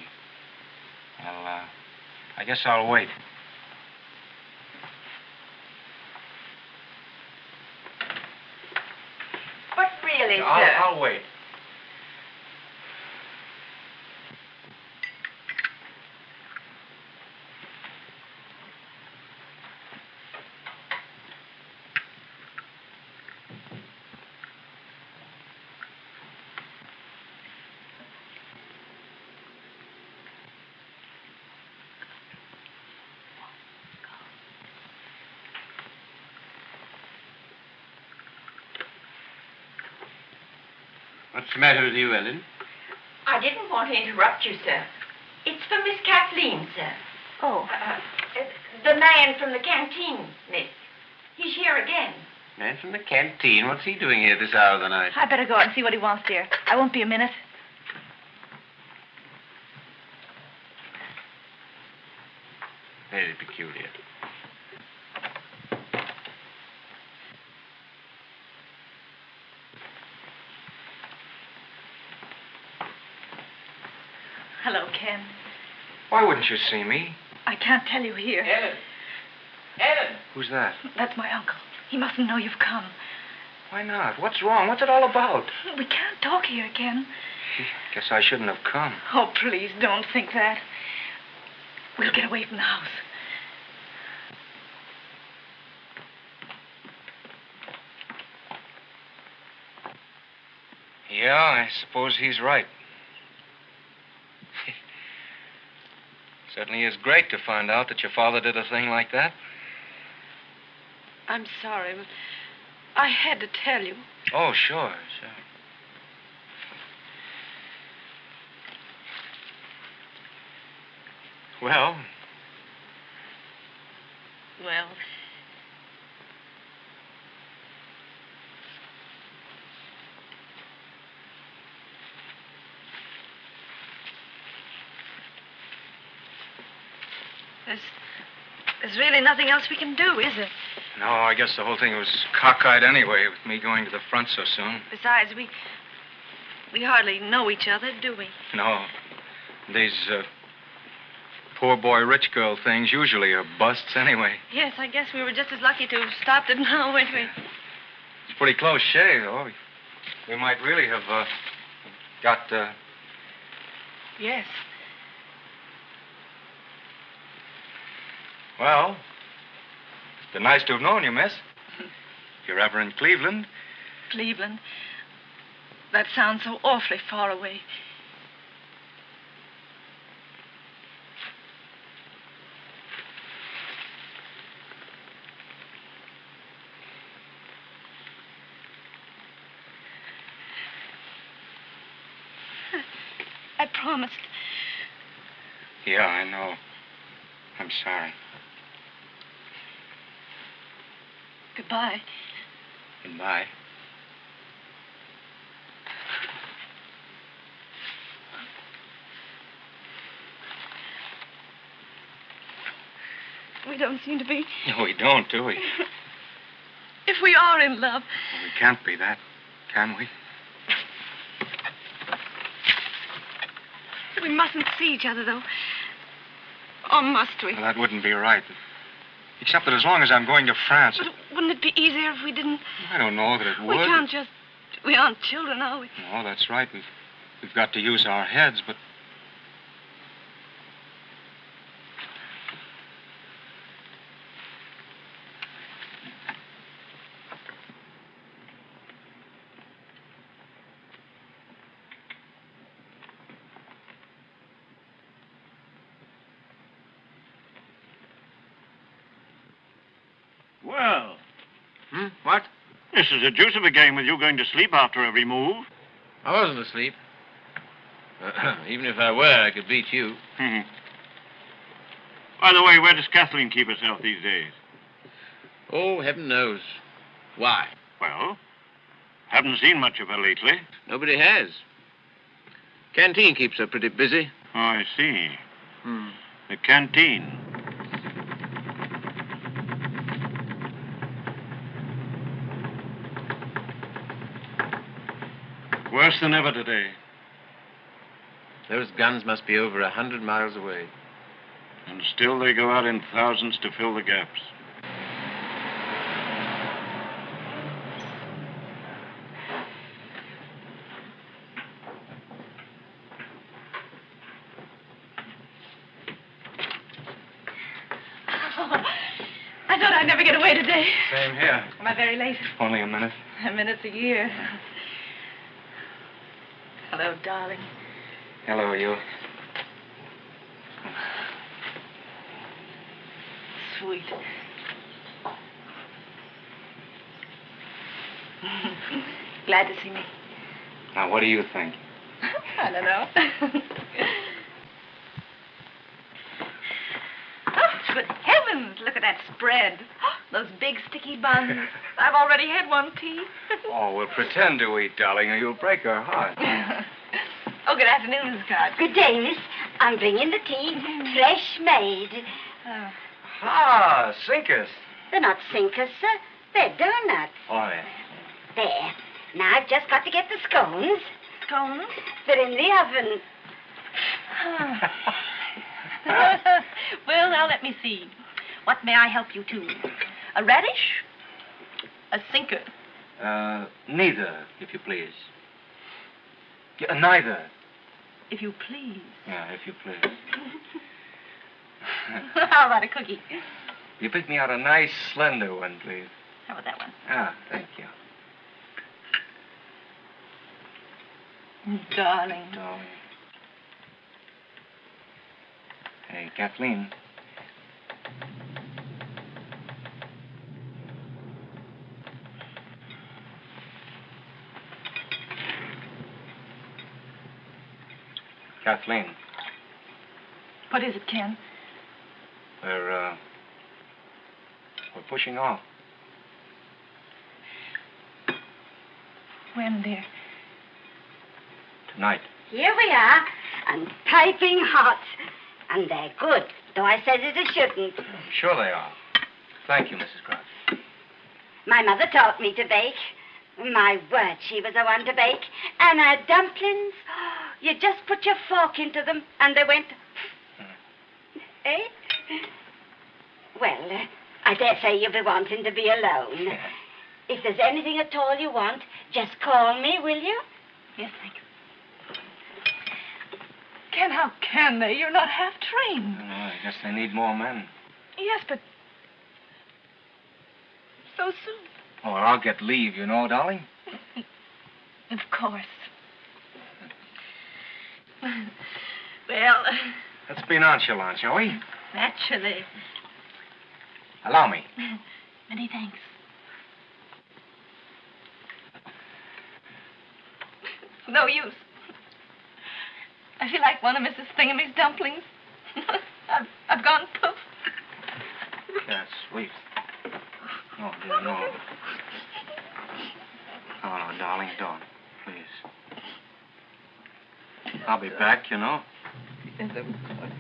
Well, uh, I guess I'll wait. But really, sir. I'll, I'll wait. What's the matter with you, Ellen? I didn't want to interrupt you, sir. It's for Miss Kathleen, sir. Oh. Uh, uh, the man from the canteen, miss. He's here again. Man from the canteen. What's he doing here this hour of the night? I'd better go out and see what he wants, dear. I won't be a minute. Why wouldn't you see me? I can't tell you here. Ellen! Ellen! Who's that? That's my uncle. He mustn't know you've come. Why not? What's wrong? What's it all about? We can't talk here, Ken. Guess I shouldn't have come. Oh, please, don't think that. We'll get away from the house. Yeah, I suppose he's right. Certainly is great to find out that your father did a thing like that. I'm sorry, but I had to tell you. Oh, sure, sure. Well, Well, there's really nothing else we can do, is there? no, I guess the whole thing was cockeyed anyway, with me going to the front so soon. Besides, we we hardly know each other, do we? No. These uh, poor boy rich girl things usually are busts anyway. Yes, I guess we were just as lucky to have stopped it *laughs* now, weren't we? It's pretty close shave, though. We might really have uh, got. Uh... Yes. Well, it's been nice to have known you, miss. If you're ever in Cleveland, Cleveland. That sounds so awfully far away. I promised. yeah, I know. I'm sorry. Goodbye. Goodbye. We don't seem to be. No, we don't, do we? *laughs* If we are in love, We can't be that, can we? we mustn't see each other, though. Or must we? Well, that wouldn't be right. Except that as long as I'm going to France, But wouldn't it be easier if we didn't? I don't know that it would. We can't just. We aren't children, are we? No, that's right. We've, we've got to use our heads, but. Well, Hmm? What? This is a deuce of a game with you going to sleep after every move. I wasn't asleep. *clears throat* Even if I were, I could beat you. Hmm. By the way, where does Kathleen keep herself these days? Oh, heaven knows. Why? Well, haven't seen much of her lately. Nobody has. Canteen keeps her pretty busy. Oh, I see. Hmm. The canteen. Worse than ever today. Those guns must be over a hundred miles away. And still they go out in thousands to fill the gaps. I thought I'd never get away today. Same here. Am I very late? Only a minute. A minute's a year. Hello, darling. Hello, you. Sweet. *laughs* Glad to see me. Now, what do you think? *laughs* I don't know. *laughs* oh, good heavens! Look at that spread. *gasps* Those big sticky buns. I've already had one tea. Oh, we'll pretend to eat, darling, or you'll break her heart. Oh, good afternoon, Miss Scott. Good day, miss. I'm bringing the tea, fresh made. Oh. Ah, Sinkers. They're not sinkers, sir. They're donuts. Oh, yeah. There. Now I've just got to get the scones. Scones? They're in the oven. *laughs* well, now let me see. What may I help you to? A radish? A sinker? Uh, neither, if you please. Yeah, neither. If you please. Yeah, if you please. *laughs* How about a cookie? You pick me out a nice, slender one, please. How about that one? Ah, thank you. Darling. Darling. Hey, Kathleen. Kathleen, What is it, Ken? we're, uh, we're pushing off. When, dear? Tonight. Here we are, and piping hot. And they're good, though I said it I shouldn't. Sure they are. Thank you, Mrs. Crouch. My mother taught me to bake. My word, she was the one to bake. And her dumplings, you just put your fork into them, and they went. *laughs* eh? Well, uh, I dare say you'll be wanting to be alone. *laughs* If there's anything at all you want, just call me, will you? Yes, thank you. Ken, how can they? You're not half trained. I guess they need more men. Yes, but so soon. Oh, I'll get leave, you know, darling. *laughs* Of course. *laughs* Well, Let's be nonchalant, shall we? naturally. Allow me. *laughs* Many thanks. No use. I feel like one of Mrs. Thingamy's dumplings. *laughs* I've, I've gone poof. That's sweet. Oh, dear, no. Oh, no, darling, don't. Please. I'll be back, you know. Yes, of course.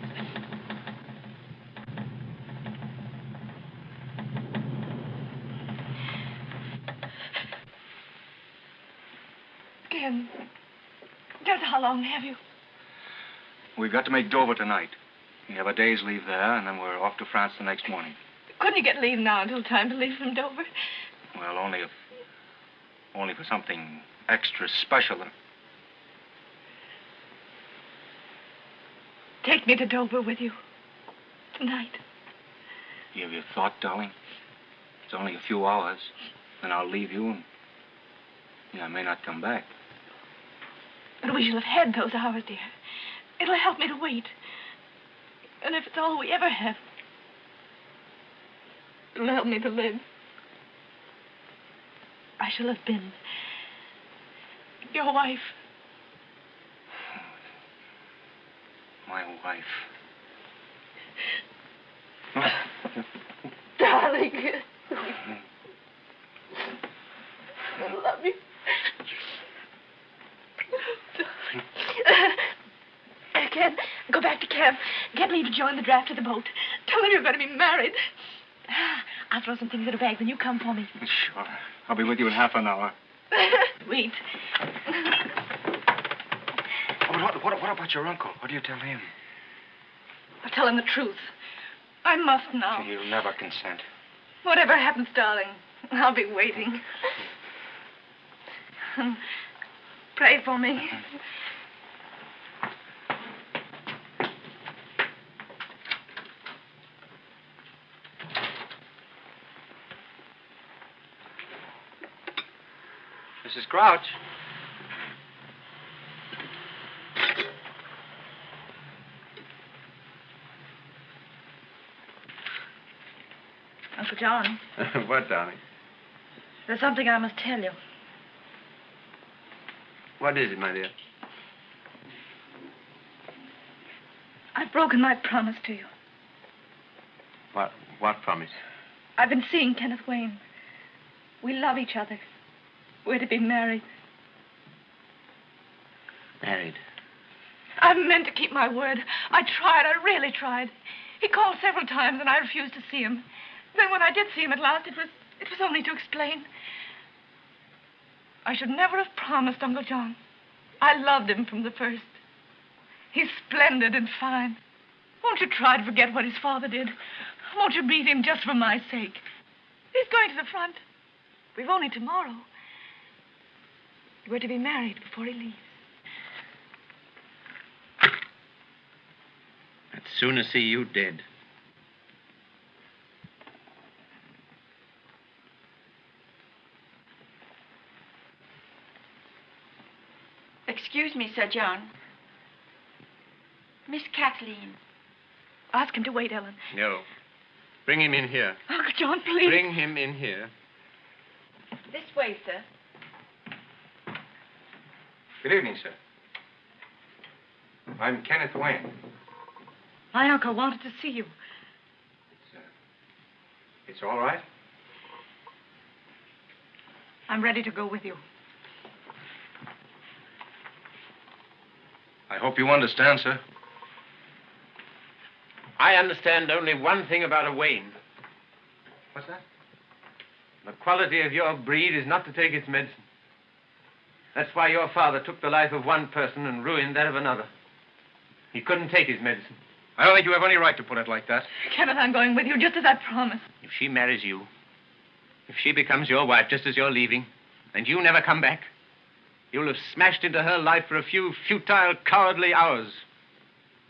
Ken, just how long have you? We've got to make Dover tonight. We have a day's leave there, and then we're off to France the next morning. Couldn't you get leave now until time to leave from Dover? Well, only if. Only for something extra special. Take me to Dover with you. Tonight. You have your thought, darling? It's only a few hours. Then I'll leave you, and. Yeah, I may not come back. But we shall have had those hours, dear. It'll help me to wait. And if it's all we ever have, it'll help me to live. I shall have been your wife. My wife. Darling. I love you. Darling. Uh, Ken, go back to camp. Get me to join the draft of the boat. Tell them you're going to be married. I'll throw some things in a bag when you come for me. Sure. I'll be with you in half an hour. Sweet. What, what, what about your uncle? What do you tell him? I'll tell him the truth. I must now. He'll never consent. Whatever happens, darling, I'll be waiting. *laughs* Pray for me. Mrs. Crouch. Uncle John, *laughs* what, darling? there's something I must tell you. What is it, my dear? I've broken my promise to you. What, What promise? I've been seeing Kenneth Wayne. We love each other. We're to be married. Married. I meant to keep my word. I tried. I really tried. He called several times, and I refused to see him. Then when I did see him at last, it was it was only to explain. I should never have promised Uncle John. I loved him from the first. He's splendid and fine. Won't you try to forget what his father did? Won't you meet him just for my sake? He's going to the front. We've only tomorrow. We're to be married before he leaves. I'd sooner see you dead. Excuse me, Sir John. Miss Kathleen. Ask him to wait, Ellen. No. Bring him in here. Uncle John, please. Bring him in here. This way, sir. Good evening, sir. I'm Kenneth Wayne. My uncle wanted to see you. It's all right? I'm ready to go with you. I hope you understand, sir. I understand only one thing about a Wayne. What's that? The quality of your breed is not to take its medicine. That's why your father took the life of one person and ruined that of another. He couldn't take his medicine. I don't think you have any right to put it like that. Kenneth, I'm going with you, just as I promised. If she marries you, if she becomes your wife just as you're leaving, and you never come back, you'll have smashed into her life for a few futile, cowardly hours.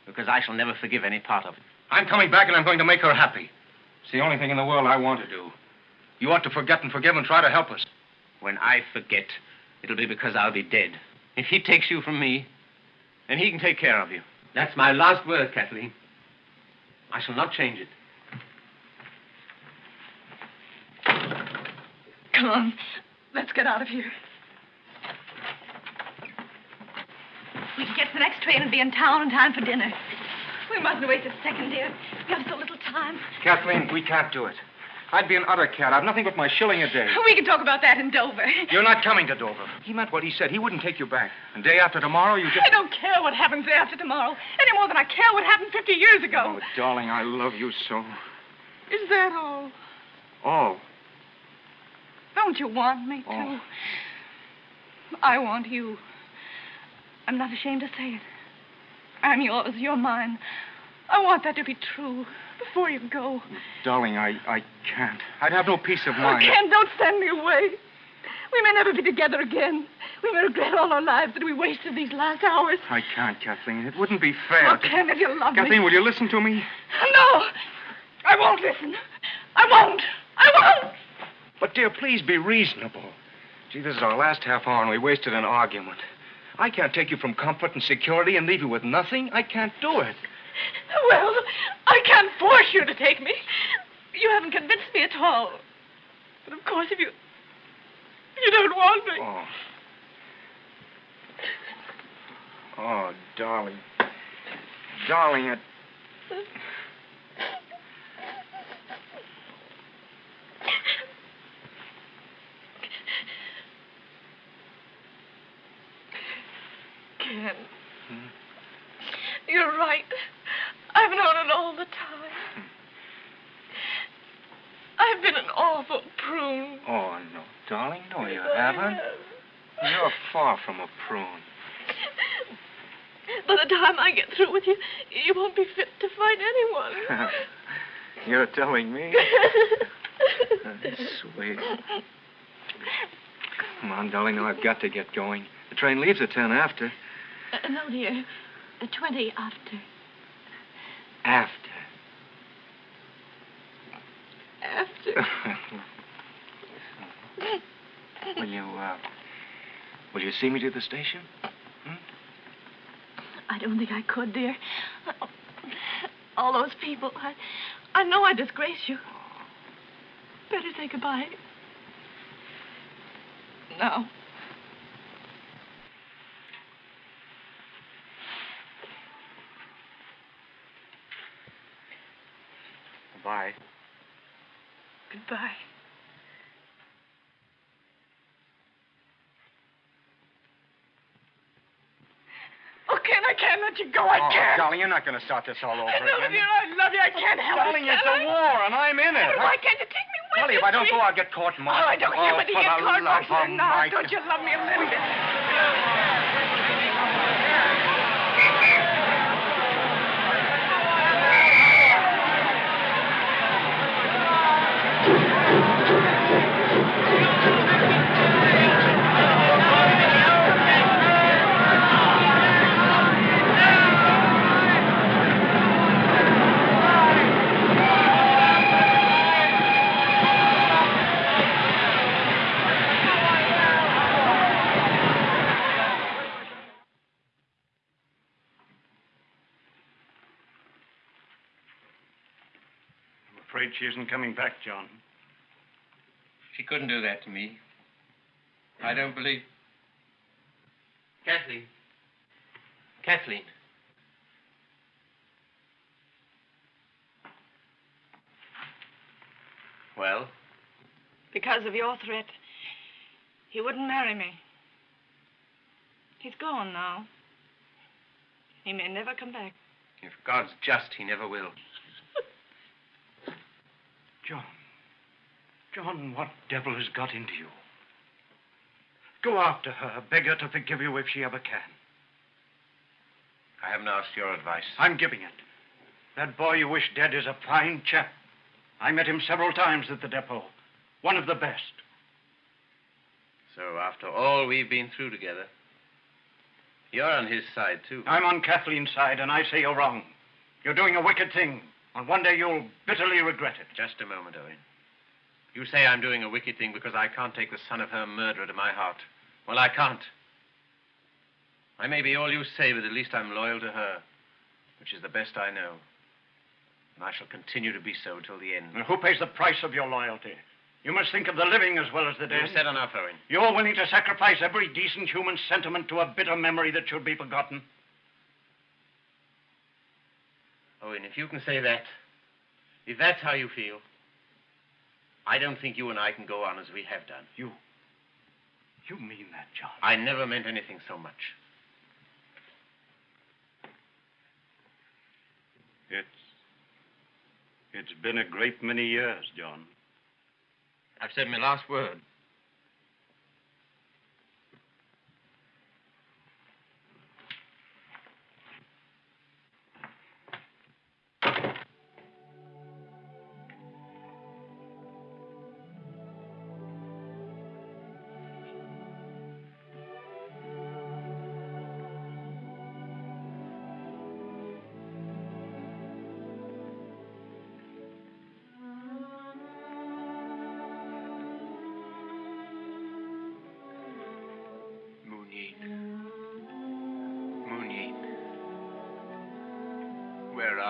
Because I shall never forgive any part of it. I'm coming back and I'm going to make her happy. It's the only thing in the world I want to do. You ought to forget and forgive and try to help us. When I forget, it'll be because I'll be dead. If he takes you from me, then he can take care of you. That's my last word, Kathleen. I shall not change it. Come on. Let's get out of here. We can get to the next train and be in town in time for dinner. We mustn't waste a second, dear. We have so little time. Kathleen, we can't do it. I'd be an utter cat. I've nothing but my shilling a day. We can talk about that in Dover. You're not coming to Dover. He meant what he said. He wouldn't take you back. And day after tomorrow, you just. I don't care what happens day after tomorrow, any more than I care what happened 50 years ago. Oh, darling, I love you so. Is that all? All? Don't you want me to? Oh. I want you. I'm not ashamed to say it. I'm yours, you're mine. I want that to be true before you go. Darling, I, I can't. I'd have no peace of mind. Oh, mind. Ken, don't send me away. We may never be together again. We may regret all our lives that we wasted these last hours. I can't, Kathleen. It wouldn't be fair. Oh, Ken, if you love Kathleen, me. will you listen to me? No! I won't listen. I won't. I won't. But, dear, please be reasonable. Gee, this is our last half hour, and we wasted an argument. I can't take you from comfort and security and leave you with nothing. I can't do it. Well, I can't force you to take me. You haven't convinced me at all. But of course, if you. If you don't want me. Oh. Oh, darling. Darling, it. Ken. Hmm. You're right. I've known it all the time. I've been an awful prune. Oh, no, darling. No, you haven't. have. You're far from a prune. By the time I get through with you, you won't be fit to fight anyone. *laughs* You're telling me? *laughs* Sweet. Come on, darling. Now I've got to get going. The train leaves at ten after. Uh, no, dear. Twenty after. After. After. *laughs* will you, uh, will you see me to the station? I don't think I could, dear. All those people, I, I know I disgrace you. Better say goodbye. Now. Bye. Goodbye. Oh, Ken, I can't let you go. I oh, can't. darling, you're not going to start this all over I know, again. dear. I love you. I can't help darling, it. it's can a I? war, and I'm in it. Why can't you take me with Darling, you? if I don't sweet? go, I'll get court Oh, martial. I don't care oh, whether you get the court love martial or not. Don't you love me a little bit? Afraid she isn't coming back, John. She couldn't do that to me. I don't believe. Kathleen. Kathleen. Well, Because of your threat, he wouldn't marry me. He's gone now. He may never come back. if God's just, he never will. John. John, what devil has got into you? Go after her, beg her to forgive you if she ever can. I haven't asked your advice. I'm giving it. That boy you wish dead is a fine chap. I met him several times at the depot. One of the best. So, after all we've been through together, you're on his side, too. I'm on Kathleen's side, and I say you're wrong. You're doing a wicked thing, and one day you'll bitterly regret it. Just a moment, Owen. You say I'm doing a wicked thing because I can't take the son of her murderer to my heart. Well, I can't. I may be all you say, but at least I'm loyal to her, which is the best I know. And I shall continue to be so till the end. And who pays the price of your loyalty? You must think of the living as well as the dead. You've said enough, Owen. You're willing to sacrifice every decent human sentiment to a bitter memory that should be forgotten. Owen, if you can say that, if that's how you feel, I don't think you and I can go on as we have done. You. You mean that, John? I never meant anything so much. It's. It's been a great many years, John. I've said my last word.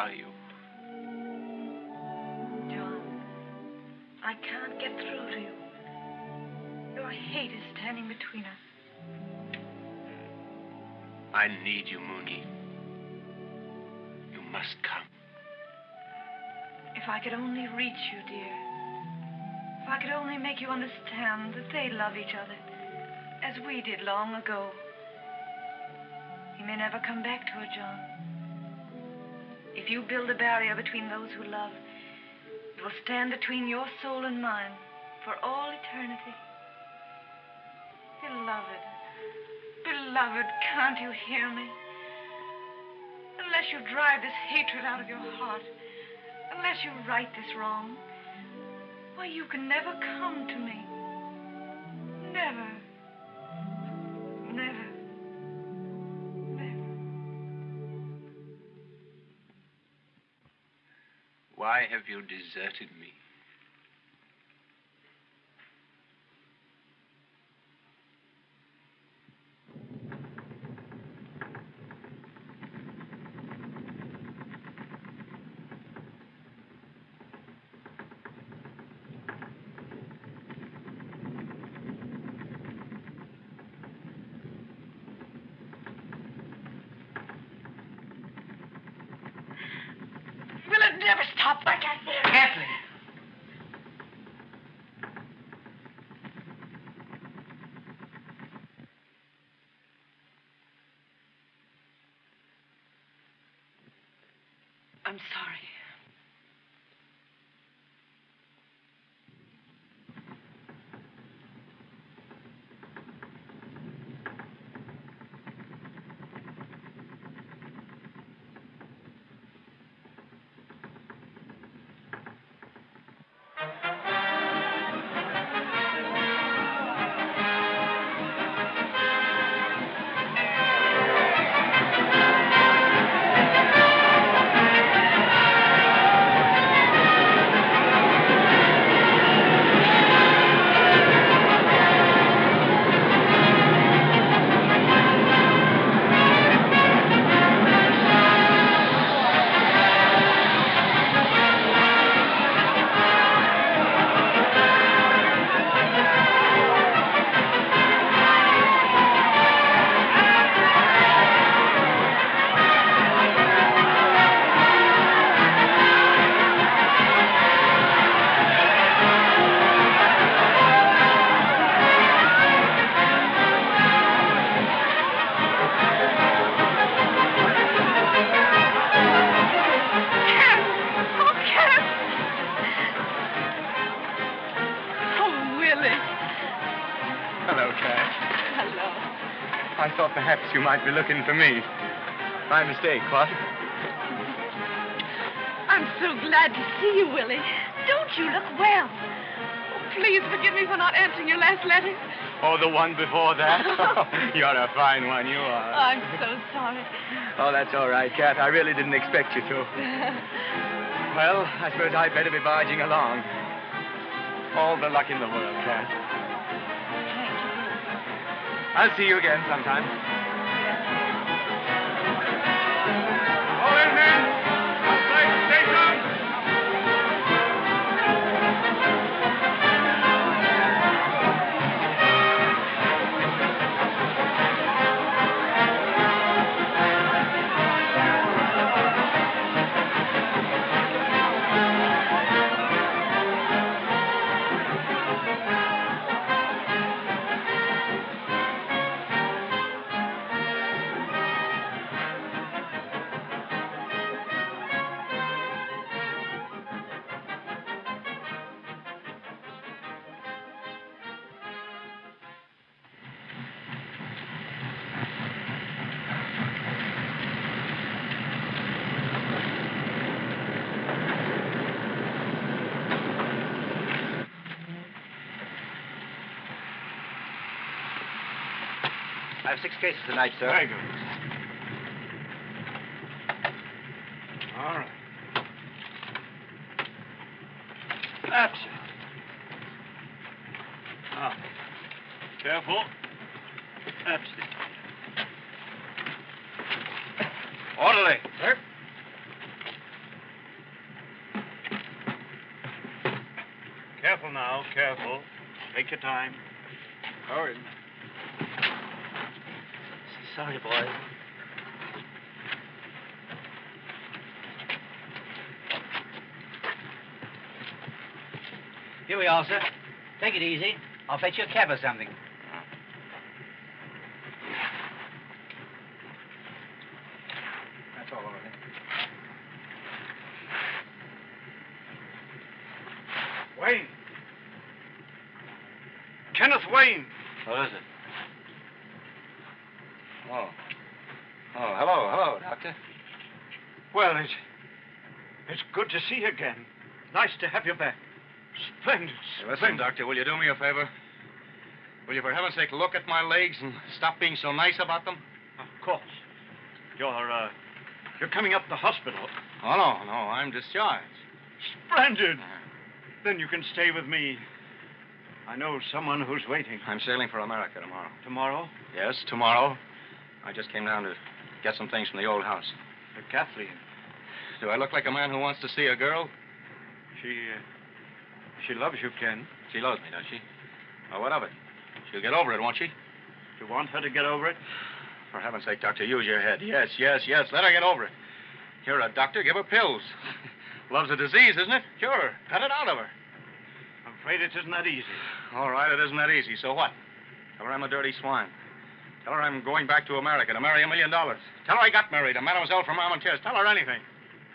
Where are you? John, I can't get through to you. Your hate is standing between us. Hmm. I need you, Moonyeen. You must come. If I could only reach you, dear. If I could only make you understand that they love each other as we did long ago. He may never come back to her, John. If you build a barrier between those who love, it will stand between your soul and mine for all eternity. Beloved, beloved, can't you hear me? Unless you drive this hatred out of your heart, unless you right this wrong, why, you can never come to me. Never. Have you deserted thought perhaps you might be looking for me. My mistake, what? I'm so glad to see you, Willie. Don't you look well? Oh, please forgive me for not answering your last letter. Oh, the one before that? *laughs* Oh, you're a fine one, you are. I'm so sorry. Oh, that's all right, Cat. I really didn't expect you to. *laughs* Well, I suppose I'd better be barging along. All the luck in the world, Cat. I'll see you again sometime. Have six cases tonight, sir. Very good. All right. That's it. Now, careful. That's it. Orderly. Sir. Careful now, careful. Take your time. Hurry. Sorry, boy. Here we are, sir. Take it easy. I'll fetch you a cab or something. That's all over there. Wayne. Kenneth Wayne. What is it? Oh. Oh, hello, hello, Doctor. Well, it's it's good to see you again. Nice to have you back. Hey. Doctor, will you do me a favor? Will you, for heaven's sake, look at my legs and stop being so nice about them? Of course. You're uh, you're coming up to the hospital. Oh, no, no, I'm discharged. Splendid. Then you can stay with me. I know someone who's waiting. I'm sailing for America tomorrow. Tomorrow? Yes, tomorrow. I just came down to get some things from the old house. Uh, Kathleen. Do I look like a man who wants to see a girl? She uh, she loves you, Ken. She loves me, does she? Well, what of it? She'll get over it, won't she? You want her to get over it? For heaven's sake, Doctor, use your head. Yes, yes, yes. Let her get over it. You're a doctor. Give her pills. *laughs* Love's a disease, isn't it? Sure. Cut it out of her. I'm afraid it isn't that easy. All right, it isn't that easy. So what? Tell her I'm a dirty swine. Tell her I'm going back to America to marry a million dollars. Tell her I got married to Mademoiselle from Armentières. Tell her anything.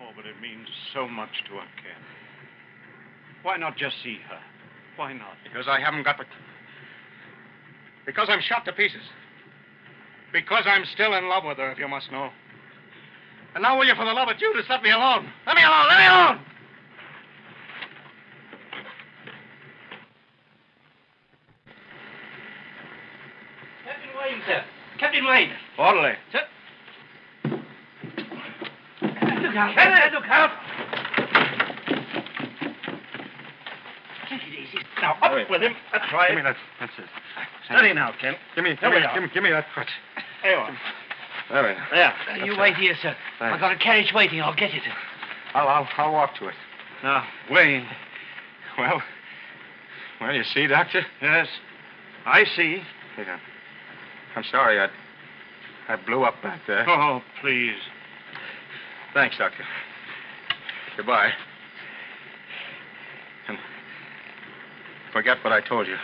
Oh, but it means so much to her, Ken. Why not just see her? Why not? Because I haven't got the. Because I'm shot to pieces. Because I'm still in love with her, if you must know. And now, will you, for the love of Judas, let me alone? Let me alone! Let me alone! Captain Wayne, sir. Captain Wayne. Orderly. Sir. Look out. Captain, look out. Take it easy. Now, up with him. That's right. Give me that. That's it. Steady now, Ken. Give me, give me, give me, give me that crutch. There you are. There we are. There. That's you wait here, sir. Thanks. I've got a carriage waiting. I'll get it. I'll, I'll, I'll walk to it. Now, Wayne. Well, well, you see, Doctor? Yes. I see. Yeah. I'm sorry, I, I blew up back there. Oh, please. Thanks, Doctor. Goodbye. And forget what I told you.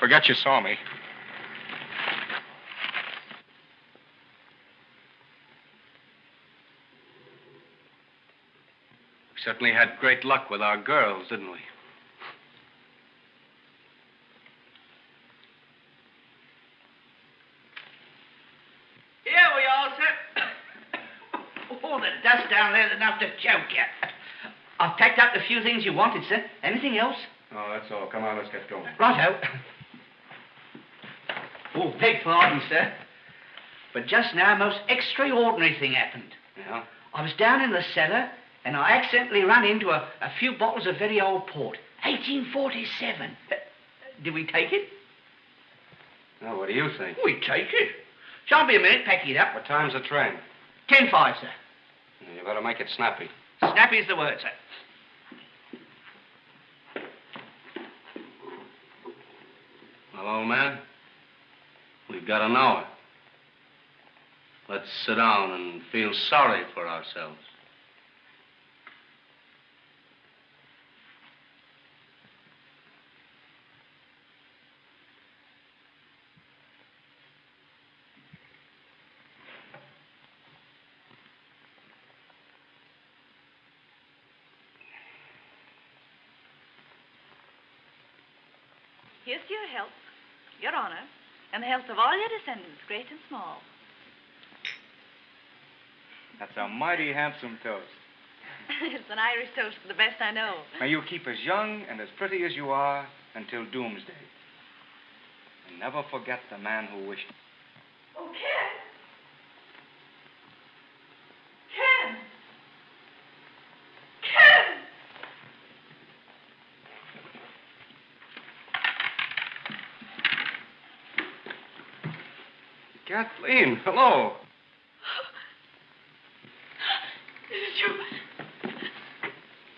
Forget you saw me. We certainly had great luck with our girls, didn't we? Here we are, sir. oh, the dust down there's enough to choke you. I've packed up the few things you wanted, sir. Anything else? Oh, that's all. Come on, let's get going. Righto. Oh, beg pardon, sir. But just now, a most extraordinary thing happened. Yeah? I was down in the cellar, and I accidentally ran into a, a few bottles of very old port. 1847. Uh, Did we take it? Now, what do you think? We take it. Shan't be a minute packing it up. What time's the train? Ten five, sir. You better make it snappy. Snappy's the word, sir. Well, old man, we've got an hour. Let's sit down and feel sorry for ourselves. Here's your health, your honor, and the health of all your descendants, great and small. That's a mighty handsome toast. *laughs* it's an Irish toast, the best I know. May you keep as young and as pretty as you are until doomsday. And never forget the man who wished. Oh, Ken! Ken! Ken! Kathleen, hello. This is you.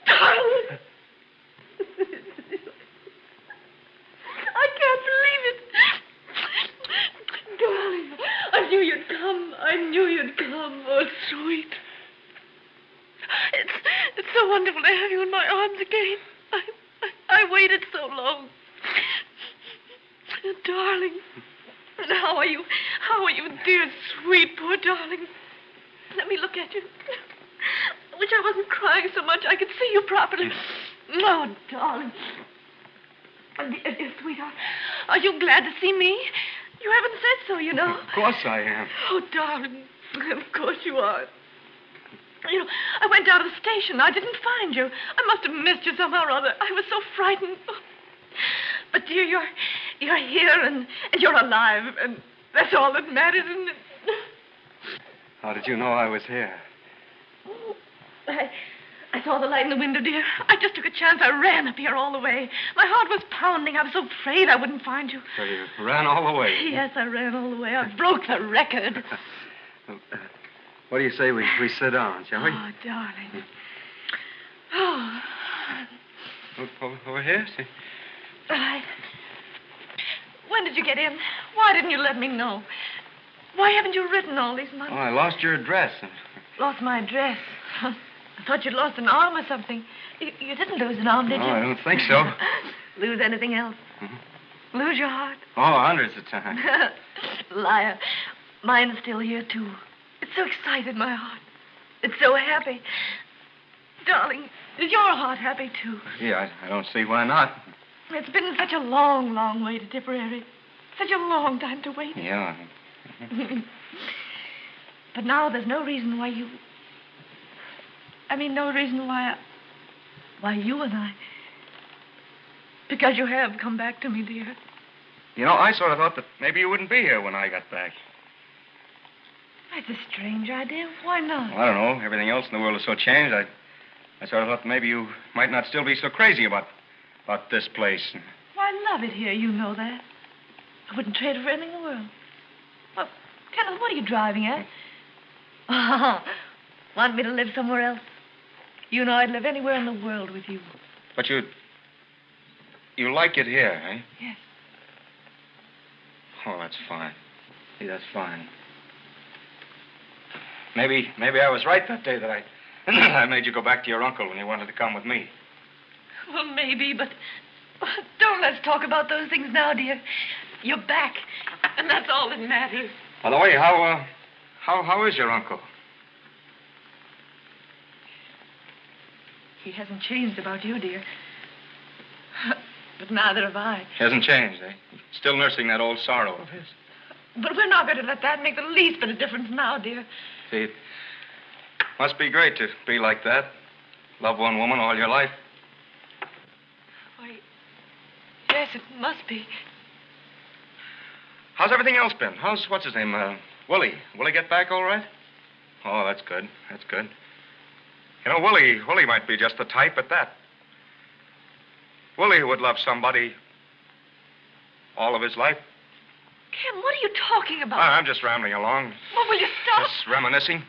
Darling! I can't believe it. Darling, I knew you'd come. I knew you'd come. Oh, sweet. It's, it's so wonderful to have you in my arms again. I, I, I waited so long. Darling. And how are you? How are you, dear, sweet, poor darling? Let me look at you. I wish I wasn't crying so much I could see you properly. Oh, darling. Oh, Dear, dear sweetheart, are you glad to see me? You haven't said so, you know. Of course I am. Oh, darling, of course you are. You know, I went down to the station. I didn't find you. I must have missed you somehow or other. I was so frightened. But, dear, you're, you're here and, and you're alive, and that's all that matters, isn't it? How did you know I was here? I, I saw the light in the window, dear. I just took a chance. I ran up here all the way. My heart was pounding. I was so afraid I wouldn't find you. So you ran all the way. Yes, I ran all the way. I broke the record. *laughs* What do you say we, we sit down, shall we? Oh, darling. Hmm. Oh, O- o- Over here? See? I... When did you get in? Why didn't you let me know? Why haven't you written all these months? Oh, I lost your address. Lost my address. *laughs* I thought you'd lost an arm or something. You, you didn't lose an arm, did No, you? Oh, I don't think so. *laughs* lose anything else? Mm-hmm. Lose your heart? Oh, hundreds of times. *laughs* Liar. Mine's still here, too. It's so excited, my heart. It's so happy. Darling, is your heart happy too? Yeah, I, I don't see why not. It's been such a long, long way to Tipperary. Such a long time to wait. Yeah. *laughs* but now there's no reason why you. I mean, no reason why. I... Why you and I. Because you have come back to me, dear. You know, I sort of thought that maybe you wouldn't be here when I got back. That's a strange idea. Why not? Well, I don't know. Everything else in the world is so changed. I, I sort of thought maybe you might not still be so crazy about, about this place. Well, I love it here. You know that. I wouldn't trade it for anything in the world. Well, Kenneth, what are you driving at? *laughs* Oh, want me to live somewhere else? You know I'd live anywhere in the world with you. But you, you like it here, eh? Yes. Oh, that's fine. See, that's fine. Maybe, maybe I was right that day that I, *clears throat* I made you go back to your uncle when you wanted to come with me. Well, maybe, but don't let's talk about those things now, dear. You're back, and that's all that matters. By the way, how, uh, how, how is your uncle? He hasn't changed about you, dear. *laughs* But neither have I. He Hasn't changed, eh? Still nursing that old sorrow of his. But we're not going to let that make the least bit of difference now, dear. See, it must be great to be like that. Love one woman all your life. Why, yes, it must be. How's everything else been? How's, what's his name, uh, Willie? Willie get back all right? Oh, that's good. That's good. You know, Willie, Willie might be just the type at that. Willie would love somebody all of his life. Ken, what are you talking about? I'm just rambling along, Well, will you stop? just reminiscing.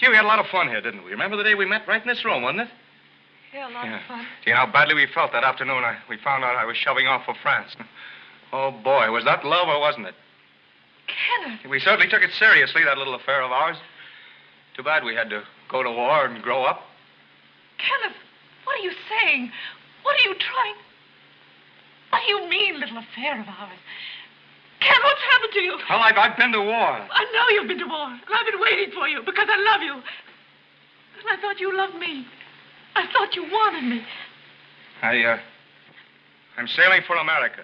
Gee, we had a lot of fun here, didn't we? Remember the day we met right in this room, wasn't it? Yeah, a lot Yeah. of fun. Do you know how badly we felt that afternoon? I, we found out I was shoving off for France. *laughs* Oh, boy, was that love or wasn't it? Kenneth, We certainly took it seriously, that little affair of ours. Too bad we had to go to war and grow up. Kenneth, what are you saying? What are you trying? What do you mean, little affair of ours? Ken, what's happened to you? Well, I've, I've been to war. I know you've been to war, and I've been waiting for you because I love you. And I thought you loved me. I thought you wanted me. I, uh, I'm sailing for America.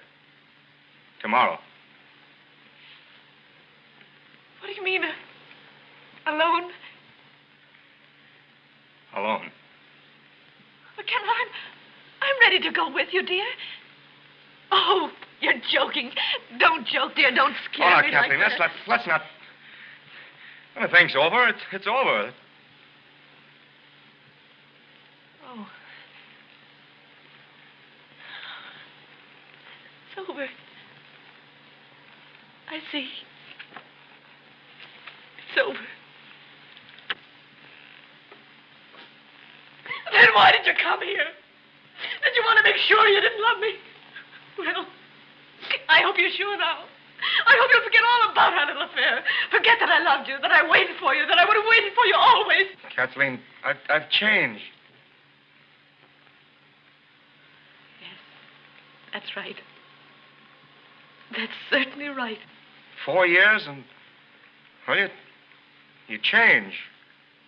Tomorrow. What do you mean, uh, alone? Alone. But Ken, I'm, I'm ready to go with you, dear. Oh, you're joking. Don't joke, dear. Don't scare oh, me Kathleen, like let's, that. let's, let's not. When the thing's over, it's, it's over. Oh. It's over. I see. It's over. Then why did you come here? Did you want to make sure you didn't love me? Well, I hope you're sure now. I hope you'll forget all about our little affair. Forget that I loved you, that I waited for you, that I would have waited for you always. Kathleen, I've, I've changed. Yes, that's right. That's certainly right. Four years and. Well, you, you change.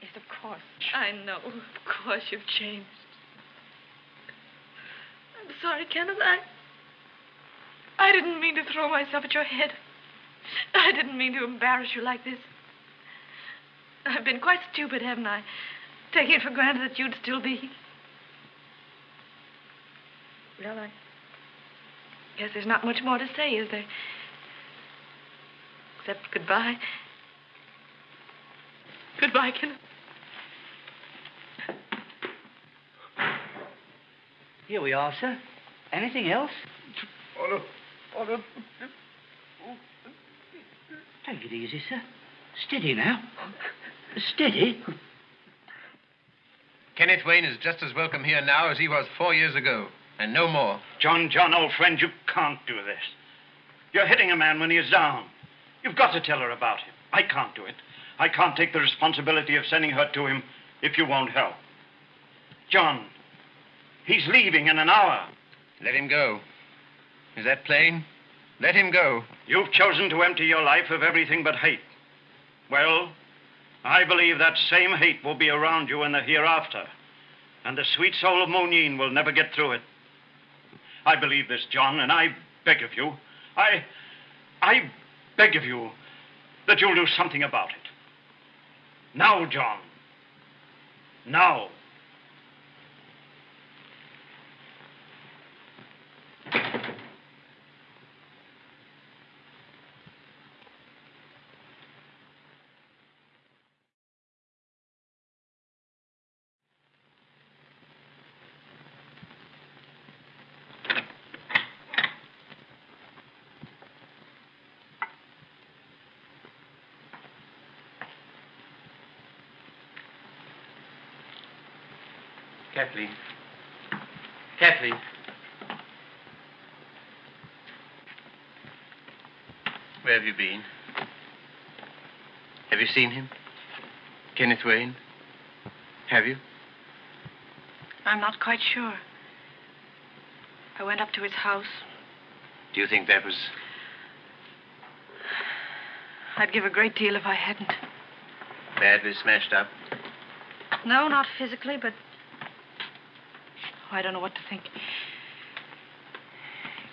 Yes, of course. I know. Of course you've changed. I'm sorry, Kenneth. I. I didn't mean to throw myself at your head. I didn't mean to embarrass you like this. I've been quite stupid, haven't I? Taking it for granted that you'd still be. Well, I guess there's not much more to say, is there? Except goodbye. Goodbye, Kenneth. Here we are, sir. Anything else? Oh, no. Oh. Take it easy, sir. Steady now. Steady. Kenneth Wayne is just as welcome here now as he was four years ago, and no more. John, John, old friend, you can't do this. You're hitting a man when he is down. You've got to tell her about him. I can't do it. I can't take the responsibility of sending her to him if you won't help. John, he's leaving in an hour. Let him go. Is that plain? Let him go. You've chosen to empty your life of everything but hate. Well, I believe that same hate will be around you in the hereafter. And the sweet soul of Moonyeen will never get through it. I believe this, John, and I beg of you, I, I beg of you that you'll do something about it. Now, John. Now. Kathleen. Kathleen. Where have you been? Have you seen him? Kenneth Wayne? Have you? I'm not quite sure. I went up to his house. Do you think that was I'd give a great deal if I hadn't. badly smashed up? No, not physically, but. Oh, I don't know what to think. It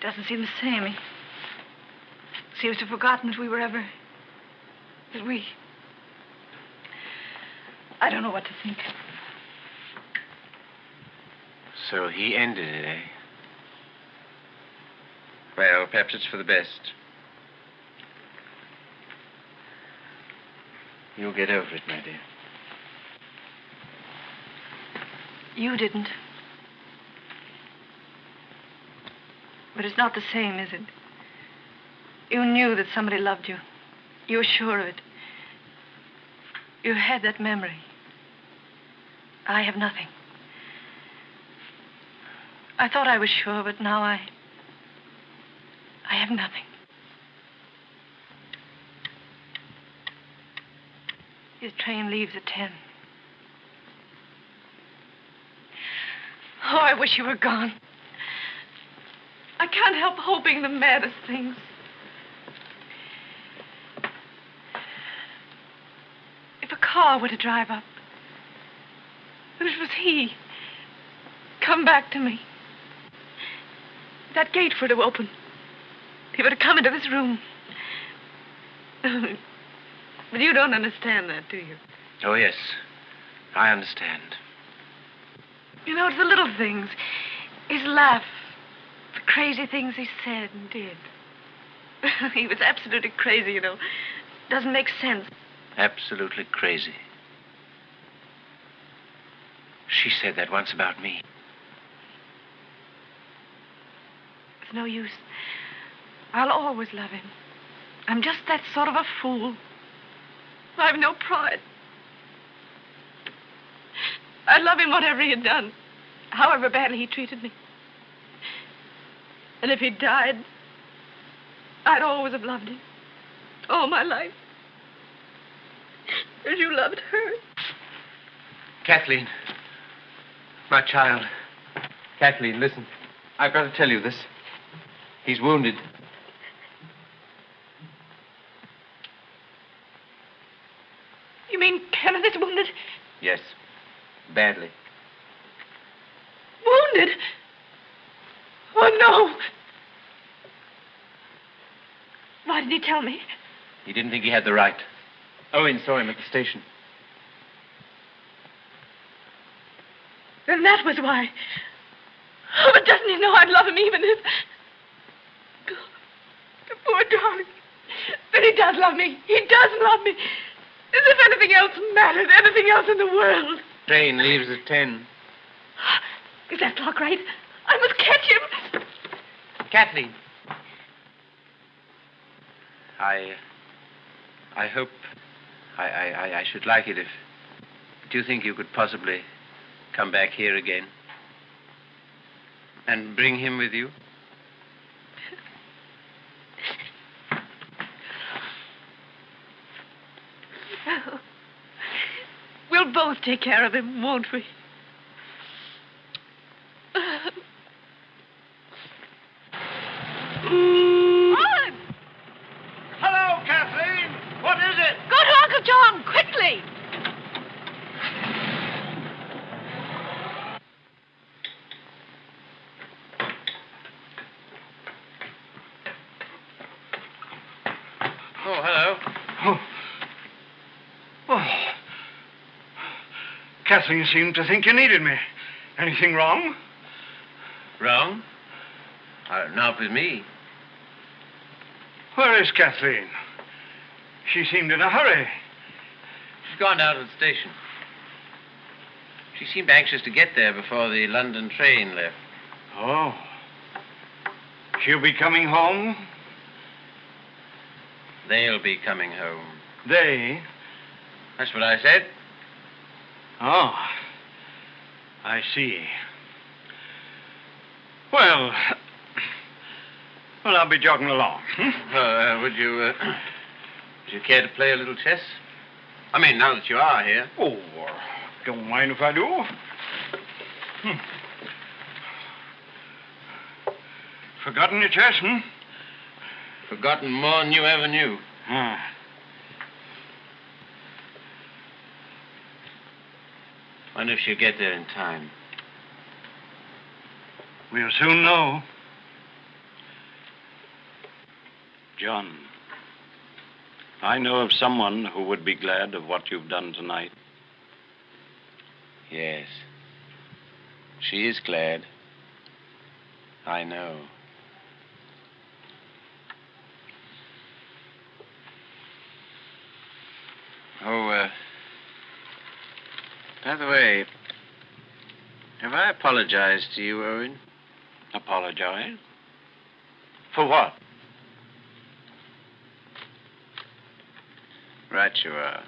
doesn't seem the same. He seems to have forgotten that we were ever. that we. I don't know what to think. So he ended it, eh? Well, perhaps it's for the best. You'll get over it, my dear. You didn't. But it's not the same, is it? You knew that somebody loved you. You were sure of it. You had that memory. I have nothing. I thought I was sure, but now I. I have nothing. His train leaves at ten. Oh, I wish you were gone. I can't help hoping the maddest things. If a car were to drive up, and it was he, come back to me. That gate were to open. He were to come into this room. *laughs* but you don't understand that, do you? Oh, yes. I understand. You know, it's the little things. His laugh, the crazy things he said and did. *laughs* he was absolutely crazy, you know. Doesn't make sense. Absolutely crazy. She said that once about me. It's no use. I'll always love him. I'm just that sort of a fool. I've no pride. I'd love him whatever he had done, however badly he treated me. And if he died, I'd always have loved him. All my life. As you loved her. Kathleen. My child. Kathleen, listen. I've got to tell you this. He's wounded. You mean Kenneth is wounded? Yes. Badly. Wounded? Oh, no. Why didn't he tell me? He didn't think he had the right. Oh, Owen saw him at the station. Then that was why. Oh, but doesn't he know I'd love him even if. The poor darling. Then he does love me. He does love me. As if anything else mattered, anything else in the world. Train leaves at ten. Is that clock right? I must catch him. Kathleen. I. I hope. I, I, I- should like it if. Do you think you could possibly come back here again? And bring him with you? *laughs* We'll both take care of him, won't we? Hello, Kathleen. What is it? Go to Uncle John, quickly. Kathleen seemed to think you needed me. Anything wrong? Wrong? Uh, not with me. Where is Kathleen? She seemed in a hurry. She's gone down to the station. She seemed anxious to get there before the London train left. Oh. She'll be coming home? They'll be coming home. They? That's what I said. Oh. I see. Well, well, I'll be jogging along. Hmm? Uh, would you, uh, would you care to play a little chess? I mean, now that you are here. Oh, uh, don't mind if I do. Hmm. Forgotten your chess, hmm? Forgotten more than you ever knew. Ah. Wonder if she'll get there in time. We'll soon know. John, I know of someone who would be glad of what you've done tonight. Yes. She is glad. I know. Oh, uh. By the way, have I apologized to you, Owen? Apologize? For what? Right you are.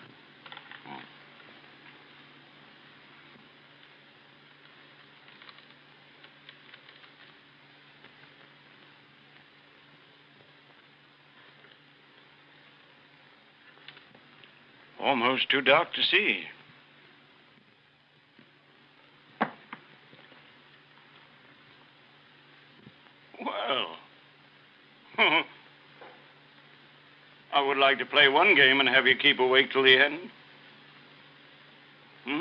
Almost too dark to see. Well, I would like to play one game and have you keep awake till the end. Hmm?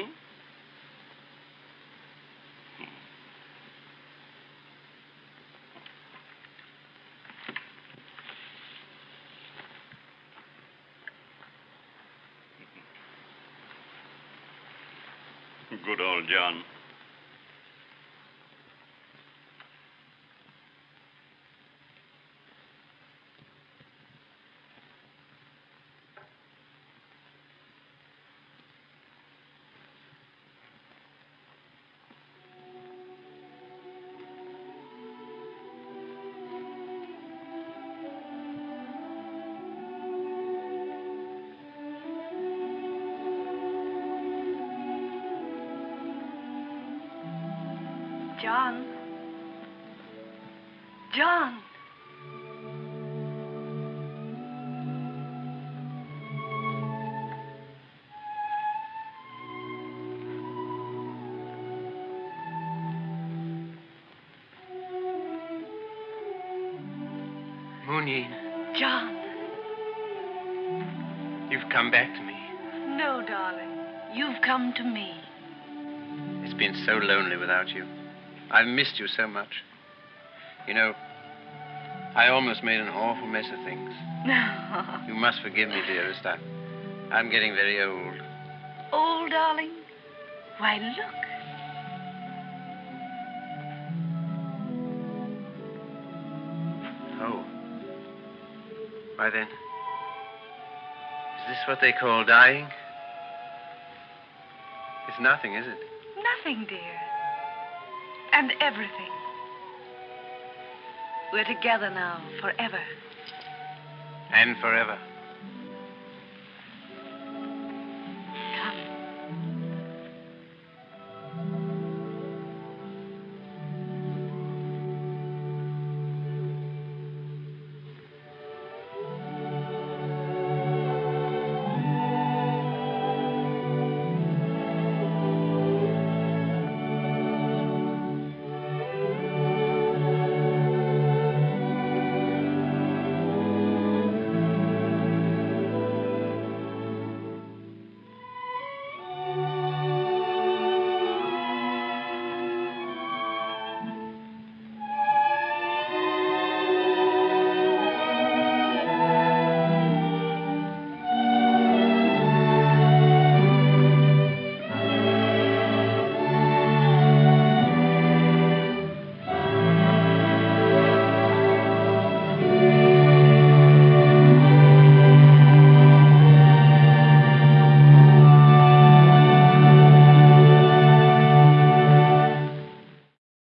Good old. John. Moonyeen, John. you've come back to me. No, darling. You've come to me. It's been so lonely without you. I've missed you so much. You know, I almost made an awful mess of things. No. *laughs* You must forgive me, dearest. I, I'm getting very old. Old, darling? Why, look. Why then, is this what they call dying? It's nothing, is it? Nothing, dear. And everything. We're together now, forever. And forever.